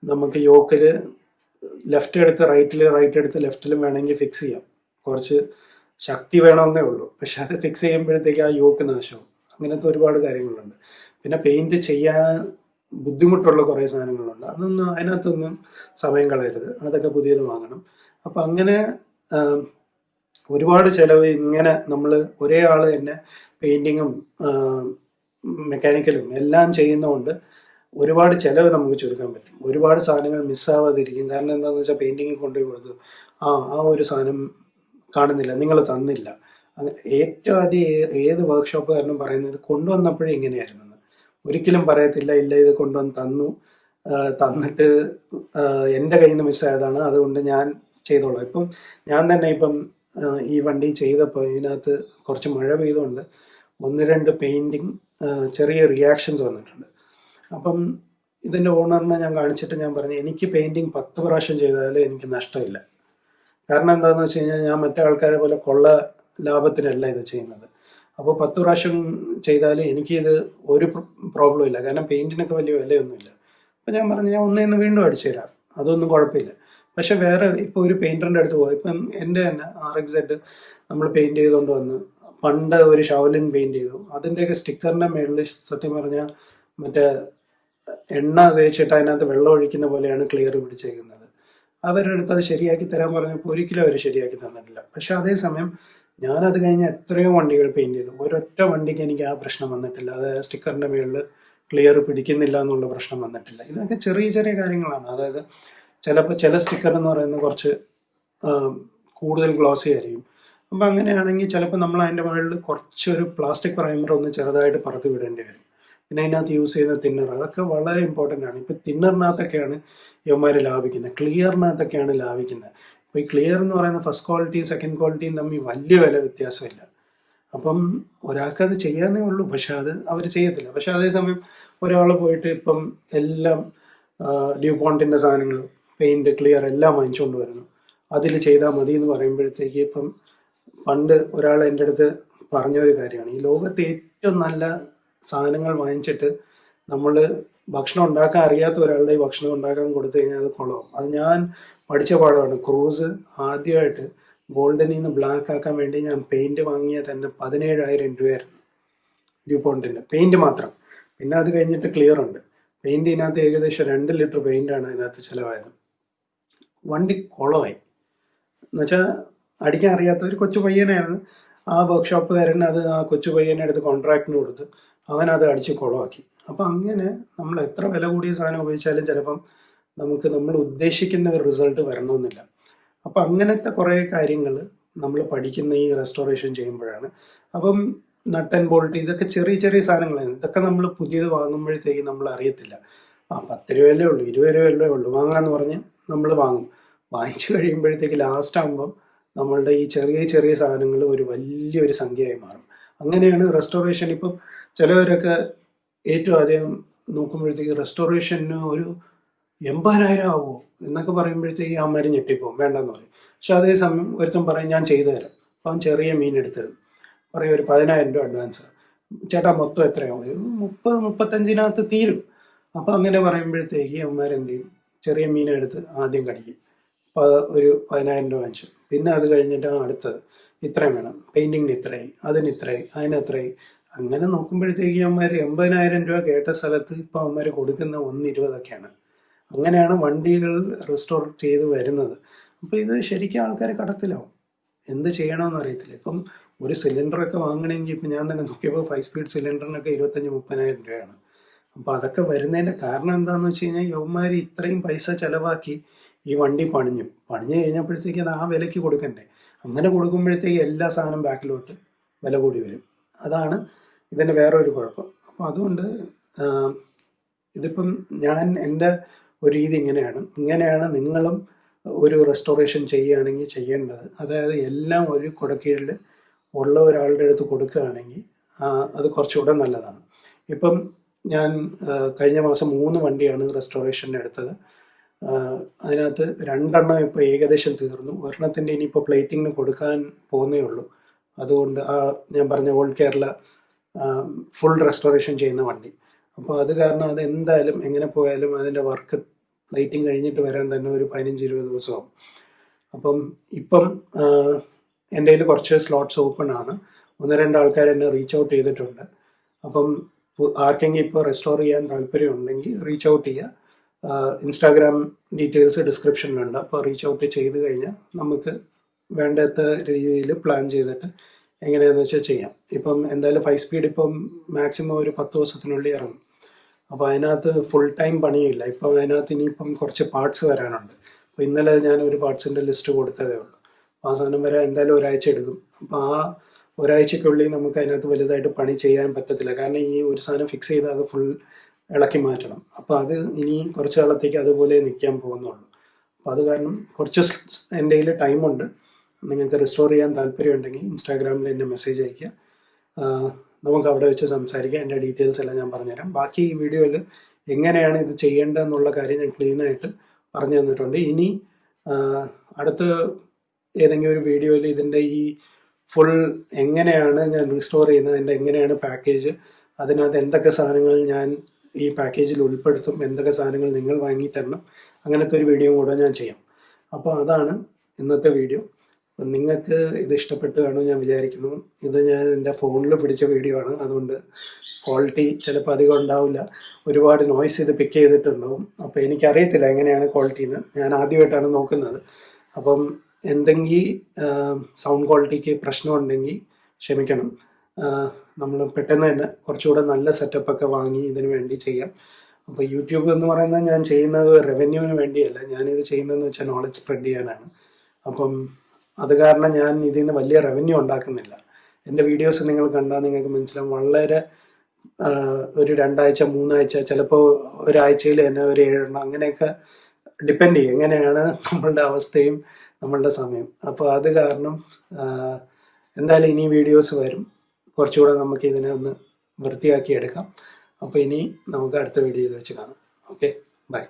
നമുക്ക് യോക്കിൽ ലെഫ്റ്റ് എടുത്ത് റൈറ്റിൽ റൈറ്റ് എടുത്ത് ലെഫ്റ്റിലും വേണമെങ്കിൽ ഫിക്സ് ചെയ്യാം. കുറച്ച് ശക്തി വേണമെന്നേ ഉള്ളൂ. പക്ഷെ അത് ഫിക്സ് ചെയ്യുമ്പോഴത്തേക്ക് ആ യോക്ക് നാശവും അങ്ങനത്തെ ഒരുപാട് കാര്യങ്ങളുണ്ട്. പിന്നെ പെയിന്റ് ചെയ്യാൻ ബുദ്ധിമുട്ടുള്ള കുറേ സാധനങ്ങളുണ്ട്. അതൊന്നും അതിനകത്തൊന്നും സമയം കളയരുത്. അതൊക്കെ പുതിയത് വാങ്ങണം. അപ്പം അങ്ങനെ ഒരുപാട് ചിലവ് ഇങ്ങനെ നമ്മൾ ഒരേ ആൾ തന്നെ പെയിന്റിങ്ങും മെക്കാനിക്കലും എല്ലാം ചെയ്യുന്നതുകൊണ്ട് ഒരുപാട് ചിലവ് നമുക്ക് ചുരുക്കാൻ പറ്റും. ഒരുപാട് സാധനങ്ങൾ മിസ്സാവാതിരിക്കും. കാരണം എന്താണെന്ന് വെച്ചാൽ പെയിന്റിങ്ങിൽ കൊണ്ടുപോയി കൊടുത്തു. ആ ആ ഒരു സാധനം കാണുന്നില്ല. നിങ്ങൾ തന്നില്ല. ഏറ്റവും ആദ്യം ഏത് വർക്ക്ഷോപ്പ് കാരണം പറയുന്നത് കൊണ്ടുവന്നപ്പോഴേ ഇങ്ങനെയായിരുന്നു. ഒരിക്കലും പറയത്തില്ല ഇല്ല ഇത് കൊണ്ടുവന്ന് തന്നു. തന്നിട്ട് എന്റെ കയ്യിൽ നിന്ന് മിസ്സായതാണ്. അതുകൊണ്ട് ഞാൻ ചെയ്തോളാം. ഇപ്പം ഞാൻ തന്നെ ഇപ്പം ഈ വണ്ടി ചെയ്തപ്പോൾ ഇതിനകത്ത് കുറച്ച് മഴ പെയ്തുകൊണ്ട് ഒന്ന് രണ്ട് പെയിന്റിങ് ചെറിയ റിയാക്ഷൻസ് വന്നിട്ടുണ്ട്. അപ്പം ഇതിന്റെ ഓണറിനെ ഞാൻ കാണിച്ചിട്ട് ഞാൻ പറഞ്ഞു എനിക്ക് പെയിന്റിങ് പത്ത് പ്രാവശ്യം ചെയ്താലും എനിക്ക് നഷ്ടമില്ല. കാരണം എന്താണെന്ന് വെച്ച് കഴിഞ്ഞാൽ ഞാൻ മറ്റേ ആൾക്കാരെ പോലെ കൊള്ള ലാഭത്തിനല്ല ഇത് ചെയ്യുന്നത്. അപ്പോൾ പത്ത് പ്രാവശ്യം ചെയ്താൽ എനിക്കിത് ഒരു പ്രോബ്ലം ഇല്ല. കാരണം പെയിന്റിനൊക്കെ വലിയ വിലയൊന്നുമില്ല. അപ്പോൾ ഞാൻ പറഞ്ഞു ഞാൻ ഒന്നേന്ന് വീണ്ടും അടിച്ചു തരാം. അതൊന്നും കുഴപ്പമില്ല. പക്ഷെ വേറെ ഇപ്പോൾ ഒരു പെയിന്ററിന്റെ അടുത്ത് പോയി. ഇപ്പം എന്റെ തന്നെ ആർ എക്സ് സെഡ് നമ്മൾ പെയിന്റ് ചെയ്തുകൊണ്ട് വന്ന് പണ്ട് ഒരു ഷവലിൻ പെയിന്റ് ചെയ്തു. അതിന്റെയൊക്കെ സ്റ്റിക്കറിന്റെ മേളിൽ സത്യം പറഞ്ഞാൽ മറ്റേ എണ്ണ തേച്ചിട്ട് അതിനകത്ത് വെള്ളം ഒഴിക്കുന്ന പോലെയാണ് ക്ലിയർ പിടിച്ചേക്കുന്നത്. അവരുടെ അടുത്ത് അത് ശരിയാക്കി തരാൻ പറഞ്ഞപ്പോൾ ഒരിക്കലും അവർ ശരിയാക്കി തന്നിട്ടില്ല. പക്ഷെ അതേസമയം ഞാനത് കഴിഞ്ഞ് എത്രയോ വണ്ടികൾ പെയിന്റ് ചെയ്തു. ഒരൊറ്റ വണ്ടിക്ക് എനിക്ക് ആ പ്രശ്നം വന്നിട്ടില്ല. അത് സ്റ്റിക്കറിന്റെ മുകളിൽ ക്ലിയർ പിടിക്കുന്നില്ല എന്നുള്ള പ്രശ്നം വന്നിട്ടില്ല. ഇതൊക്കെ ചെറിയ ചെറിയ കാര്യങ്ങളാണ്. അതായത് ചിലപ്പോൾ ചില സ്റ്റിക്കർ എന്ന് പറയുന്നത് കുറച്ച് കൂടുതൽ ഗ്ലോസി ആയിരിക്കും. അപ്പം അങ്ങനെയാണെങ്കിൽ ചിലപ്പോൾ നമ്മൾ അതിന്റെ മുകളിൽ കുറച്ചൊരു പ്ലാസ്റ്റിക് പ്രൈമർ ഒന്ന് ചെറുതായിട്ട് പറത്തി വിടേണ്ടി വരും. പിന്നെ അതിനകത്ത് യൂസ് ചെയ്യുന്ന തിന്നർ അതൊക്കെ വളരെ ഇമ്പോർട്ടന്റ് ആണ്. ഇപ്പം തിന്നറിനകത്തൊക്കെയാണ് ഇവന്മാർ ലാഭിക്കുന്നത് ക്ലിയറിനകത്തൊക്കെയാണ് ലാഭിക്കുന്നത് അപ്പോൾ ഈ ക്ലിയർ എന്ന് പറയുന്ന ഫസ്റ്റ് ക്വാളിറ്റിയും സെക്കൻഡ് ക്വാളിറ്റിയും തമ്മിൽ വലിയ വില വ്യത്യാസമില്ല. അപ്പം ഒരാൾക്കത് ചെയ്യാന്നേ ഉള്ളൂ പക്ഷെ അത് അവർ ചെയ്യത്തില്ല. പക്ഷെ അതേസമയം ഒരാൾ പോയിട്ട് ഇപ്പം എല്ലാം ഡ്യൂ പോണ്ടിന്റെ സാധനങ്ങൾ പെയിന്റ് ക്ലിയർ എല്ലാം വാങ്ങിച്ചുകൊണ്ട് വരുന്നു. അതിൽ ചെയ്താൽ മതി എന്ന് പറയുമ്പോഴത്തേക്ക് ഇപ്പം പണ്ട് ഒരാൾ എന്റെ അടുത്ത് പറഞ്ഞൊരു കാര്യമാണ്. ഈ ലോകത്ത് ഏറ്റവും നല്ല സാധനങ്ങൾ വാങ്ങിച്ചിട്ട് നമ്മൾ ഭക്ഷണം ഉണ്ടാക്കാൻ അറിയാത്ത ഒരാളുടെ ഭക്ഷണം ഉണ്ടാക്കാൻ കൊടുത്തു കഴിഞ്ഞാൽ അത് കൊള്ളാം. അത് ഞാൻ പഠിച്ച പാഠമാണ്. ക്രൂസ് ആദ്യമായിട്ട് ഗോൾഡനിൽ നിന്ന് ബ്ലാക്ക് ആക്കാൻ വേണ്ടി ഞാൻ പെയിന്റ് വാങ്ങിയ തന്നെ പതിനേഴായിരം രൂപയായിരുന്നു. ഡ്യൂപോണ്ടിന്റെ പെയിന്റ് മാത്രം. പിന്നെ അത് കഴിഞ്ഞിട്ട് ക്ലിയർ ഉണ്ട്. പെയിന്റ് ഇതിനകത്ത് ഏകദേശം രണ്ട് ലിറ്റർ പെയിന്റാണ് അതിനകത്ത് ചിലവായത്. വണ്ടി കുളമായി. എന്നുവെച്ചാൽ അടിക്കാൻ അറിയാത്ത ഒരു കൊച്ചു പയ്യനായിരുന്നു. ആ വർക്ക്ഷോപ്പുകാരൻ അത് ആ കൊച്ചു പയ്യനെ എടുത്ത് കോൺട്രാക്റ്റിന് കൊടുത്ത് അവനത് അടിച്ച് കുളമാക്കി. അപ്പം അങ്ങനെ നമ്മൾ എത്ര വില കൂടിയ സാധനം ഉപയോഗിച്ചാലും ചിലപ്പം നമുക്ക് നമ്മൾ ഉദ്ദേശിക്കുന്ന ഒരു റിസൾട്ട് വരണമെന്നില്ല. അപ്പം അങ്ങനത്തെ കുറേ കാര്യങ്ങൾ നമ്മൾ പഠിക്കുന്ന ഈ റെസ്റ്റോറേഷൻ ചെയ്യുമ്പോഴാണ്. അപ്പം നട്ട് ബോൾട്ട് ഇതൊക്കെ ചെറിയ ചെറിയ സാധനങ്ങളാണ്. ഇതൊക്കെ നമ്മൾ പുതിയത് വാങ്ങുമ്പോഴത്തേക്ക് നമ്മൾ അറിയത്തില്ല. ആ പത്ത് രൂപയല്ലേ ഉള്ളൂ ഇരുപത് രൂപയല്ലേ ഉള്ളൂ വാങ്ങാന്ന് പറഞ്ഞ് നമ്മൾ വാങ്ങും. വാങ്ങിച്ചു കഴിയുമ്പോഴത്തേക്ക് ലാസ്റ്റ് ആകുമ്പം നമ്മളുടെ ഈ ചെറിയ ചെറിയ സാധനങ്ങൾ ഒരു വലിയൊരു സംഖ്യയായി മാറും. അങ്ങനെയാണ് റെസ്റ്റോറേഷൻ ഇപ്പം ചിലവരൊക്കെ ഏറ്റവും ആദ്യം നോക്കുമ്പോഴത്തേക്ക് റെസ്റ്റോറേഷന് ഒരു എൺപതിനായിരം ആവുമോ എന്നൊക്കെ പറയുമ്പോഴത്തേക്ക് അമ്മമാര് ഞെട്ടിപ്പോവും. വേണ്ടെന്ന് പറയും. പക്ഷെ അതേസമയം ഒരുത്തൻ പറയും ഞാൻ ചെയ്തു തരാം. അപ്പം ചെറിയ മീൻ എടുത്തിടും. പറയും ഒരു പതിനായിരം രൂപ അഡ്വാൻസ് ചേട്ടാ മൊത്തം എത്രയാവും? ഒരു മുപ്പത് മുപ്പത്തഞ്ചിനകത്ത് തീരും. അപ്പം അങ്ങനെ പറയുമ്പോഴത്തേക്ക് എന്ത് ചെയ്യും? ചെറിയ മീനെടുത്ത് ആദ്യം കടിക്കും. അപ്പോൾ ഒരു പതിനായിരം രൂപ വാങ്ങിച്ചു. പിന്നെ അത് കഴിഞ്ഞിട്ട് അടുത്തത് ഇത്രയും വേണം. പെയിന്റിങ്ങിന് ഇത്രയായി അതിന് ഇത്രയായി അതിന് അത്രയായി. അങ്ങനെ നോക്കുമ്പോഴത്തേക്ക് അമ്മമാർ എൺപതിനായിരം രൂപ കേട്ട സ്ഥലത്ത് ഇപ്പോൾ അമ്മമാർ കൊടുക്കുന്ന ഒന്ന് ഇരുപതൊക്കെയാണ് അങ്ങനെയാണ് വണ്ടികൾ റെസ്റ്റോർ ചെയ്ത് വരുന്നത്. അപ്പോൾ ഇത് ശരിക്കും ആൾക്കാർ കടത്തിലാവും. എന്ത് ചെയ്യണമെന്ന് അറിയത്തില്ല. ഇപ്പം ഒരു സിലിണ്ടറൊക്കെ വാങ്ങണമെങ്കിൽ ഇപ്പം ഞാൻ തന്നെ നോക്കിയപ്പോൾ ഫൈവ് സ്പീഡ് സിലിണ്ടറിനൊക്കെ ഇരുപത്തഞ്ച് മുപ്പതിനായിരം രൂപയാണ്. അപ്പോൾ അതൊക്കെ വരുന്നതിന്റെ കാരണം എന്താണെന്ന് വെച്ച് കഴിഞ്ഞാൽ യവന്മാർ ഇത്രയും പൈസ ചിലവാക്കി ഈ വണ്ടി പണിഞ്ഞു. പണിഞ്ഞു കഴിഞ്ഞപ്പോഴത്തേക്ക് അത് ആ വിലയ്ക്ക് കൊടുക്കണ്ടേ? അങ്ങനെ കൊടുക്കുമ്പോഴത്തേക്ക് എല്ലാ സാധനം ബാക്കിലോട്ട് വില കൂടി വരും. അതാണ് ഇതിന്റെ വേറൊരു കുഴപ്പം. അപ്പോൾ അതുകൊണ്ട് ഇതിപ്പം ഞാൻ എന്റെ ഒരു രീതി ഇങ്ങനെയാണ്. ഇങ്ങനെയാണ് നിങ്ങളും ഒരു റെസ്റ്റോറേഷൻ ചെയ്യുകയാണെങ്കിൽ ചെയ്യേണ്ടത്. അതായത് എല്ലാം ഒരു കുടക്കീഴിൽ ഉള്ള ഒരാളുടെ അടുത്ത് കൊടുക്കുകയാണെങ്കിൽ അത് കുറച്ചുകൂടെ നല്ലതാണ്. ഇപ്പം ഞാൻ കഴിഞ്ഞ മാസം മൂന്ന് വണ്ടിയാണ് റെസ്റ്റോറേഷന് എടുത്തത്. അതിനകത്ത് രണ്ടെണ്ണം ഇപ്പോൾ ഏകദേശം തീർന്നു. ഒരെണ്ണത്തിന്റെ ഇനിയിപ്പോൾ പ്ലേറ്റിങ്ങിന് കൊടുക്കാൻ പോകുന്നേ ഉള്ളൂ. അതുകൊണ്ട് ആ ഞാൻ പറഞ്ഞ ഓൾ കേരള ഫുൾ റെസ്റ്റോറേഷൻ ചെയ്യുന്ന വണ്ടി. അപ്പോൾ അത് കാരണം അത് എന്തായാലും എങ്ങനെ പോയാലും അതിന്റെ വർക്ക് പ്ലേറ്റിംഗ് കഴിഞ്ഞിട്ട് വരാൻ തന്നെ ഒരു പതിനഞ്ച് ഇരുപത് ദിവസമാവും. അപ്പം ഇപ്പം എന്റെ കയ്യിൽ കുറച്ച് സ്ലോട്ട്സ് ഓപ്പൺ ആണ്. ഒന്ന് രണ്ട് ആൾക്കാർ എന്നെ റീച്ച് ഔട്ട് ചെയ്തിട്ടുണ്ട്. അപ്പം ആർക്കെങ്കിലും ഇപ്പോൾ റെസ്റ്റോർ ചെയ്യാൻ താല്പര്യമുണ്ടെങ്കിൽ റീച്ച് ഔട്ട് ചെയ്യുക. ഇൻസ്റ്റാഗ്രാം ഡീറ്റെയിൽസ് ഡിസ്ക്രിപ്ഷനിലുണ്ട് അപ്പോൾ റീച്ച് ഔട്ട് ചെയ്ത് കഴിഞ്ഞാൽ നമുക്ക് വേണ്ടാത്ത രീതിയിൽ പ്ലാൻ ചെയ്തിട്ട് എങ്ങനെയാണെന്ന് വെച്ചാൽ ചെയ്യാം. ഇപ്പം എന്തായാലും ഫൈവ് സ്പീഡ് ഇപ്പം മാക്സിമം ഒരു പത്ത് ദിവസത്തിനുള്ളിൽ ഇറങ്ങും. അപ്പോൾ അതിനകത്ത് ഫുൾ ടൈം പണിയില്ല. ഇപ്പോൾ അതിനകത്ത് ഇനിയിപ്പം കുറച്ച് പാർട്സ് വരാനുണ്ട്. അപ്പോൾ ഇന്നലെ ഞാൻ ഒരു പാർട്സിന്റെ ലിസ്റ്റ് കൊടുത്തതേ ഉള്ളൂ. അപ്പോൾ ആ സാധനം വരെ എന്തായാലും ഒരാഴ്ച എടുക്കും. അപ്പോൾ ആ ഒരാഴ്ചക്കുള്ളിൽ നമുക്ക് അതിനകത്ത് വലുതായിട്ട് പണി ചെയ്യാൻ പറ്റത്തില്ല. കാരണം ഈ ഒരു സാധനം ഫിക്സ് ചെയ്ത് അത് ഫുൾ ഇളക്കി മാറ്റണം. അപ്പോൾ അത് ഇനി കുറച്ച് കാലത്തേക്ക് അതുപോലെ നിൽക്കാൻ പോകുന്നുള്ളൂ. അപ്പോൾ അത് കാരണം കുറച്ച് എന്റെ കയ്യിൽ ടൈമുണ്ട് നിങ്ങൾക്ക് റിസ്റ്റോർ ചെയ്യാൻ താല്പര്യമുണ്ടെങ്കിൽ ഇൻസ്റ്റാഗ്രാമിൽ എന്നെ മെസ്സേജ് അയയ്ക്കുക. നമുക്ക് അവിടെ വെച്ച് സംസാരിക്കാം. എന്റെ ഡീറ്റെയിൽസ് എല്ലാം ഞാൻ പറഞ്ഞുതരാം. ബാക്കി ഈ വീഡിയോയിൽ എങ്ങനെയാണ് ഇത് ചെയ്യേണ്ടതെന്നുള്ള കാര്യം ഞാൻ ക്ലീൻ ആയിട്ട് പറഞ്ഞു തന്നിട്ടുണ്ട്. ഇനി അടുത്ത് ഏതെങ്കിലും ഒരു വീഡിയോയിൽ ഇതിന്റെ ഈ ഫുൾ എങ്ങനെയാണ് ഞാൻ റീസ്റ്റോർ ചെയ്യുന്നത് അതിന്റെ എങ്ങനെയാണ് പാക്കേജ് അതിനകത്ത് എന്തൊക്കെ സാധനങ്ങൾ ഞാൻ ഈ പാക്കേജിൽ ഉൾപ്പെടുത്തും എന്തൊക്കെ സാധനങ്ങൾ നിങ്ങൾ വാങ്ങി തരണം അങ്ങനത്തെ ഒരു വീഡിയോ കൂടെ ഞാൻ ചെയ്യാം. അപ്പോൾ അതാണ് ഇന്നത്തെ വീഡിയോ. നിങ്ങൾക്ക് ഇത് ഇഷ്ടപ്പെട്ട് കാണും ഞാൻ വിചാരിക്കുന്നു. ഇത് ഞാൻ എന്റെ ഫോണിൽ പിടിച്ച വീഡിയോ ആണ്. അതുകൊണ്ട് ക്വാളിറ്റി ചിലപ്പോൾ അധികം ഉണ്ടാവില്ല. ഒരുപാട് നോയ്സ് ഇത് പിക്ക് ചെയ്തിട്ടുണ്ടാവും. അപ്പോൾ എനിക്കറിയത്തില്ല എങ്ങനെയാണ് ക്വാളിറ്റി എന്ന്. ഞാൻ ആദ്യമായിട്ടാണ് നോക്കുന്നത്. അപ്പം എന്തെങ്കിലും സൗണ്ട് ക്വാളിറ്റിക്ക് പ്രശ്നമുണ്ടെങ്കിൽ ക്ഷമിക്കണം. നമ്മൾ പെട്ടെന്ന് തന്നെ കുറച്ചുകൂടെ നല്ല സെറ്റപ്പൊക്കെ വാങ്ങി ഇതിന് വേണ്ടി ചെയ്യാം. അപ്പോൾ യൂട്യൂബ് എന്ന് പറയുന്നത് ഞാൻ ചെയ്യുന്നത് റവന്യൂവിന് വേണ്ടിയല്ല. ഞാനിത് ചെയ്യുന്നതെന്ന് വെച്ചാൽ നോളജ് സ്പ്രെഡ് ചെയ്യാനാണ്. അപ്പം അത് കാരണം ഞാൻ ഇതിൽ നിന്ന് വലിയ റവന്യൂ ഉണ്ടാക്കുന്നില്ല. എന്റെ വീഡിയോസ് നിങ്ങൾ കണ്ടാൽ നിങ്ങൾക്ക് മനസ്സിലാവും. വളരെ ഒരു രണ്ടാഴ്ച മൂന്നാഴ്ച ചിലപ്പോൾ ഒരാഴ്ചയിൽ തന്നെ ഒരു ഏഴെണ്ണം അങ്ങനെയൊക്കെ ഡിപ്പെൻഡ് ചെയ്യും. എങ്ങനെയാണ് നമ്മളുടെ അവസ്ഥയും നമ്മളുടെ സമയം. അപ്പോൾ അത് കാരണം എന്തായാലും ഇനി വീഡിയോസ് വരും. കുറച്ചുകൂടെ നമുക്ക് ഇതിനെ ഒന്ന് വൃത്തിയാക്കി എടുക്കാം. അപ്പോൾ ഇനി നമുക്ക് അടുത്ത വീഡിയോയിൽ വെച്ച് കാണാം. Okay bye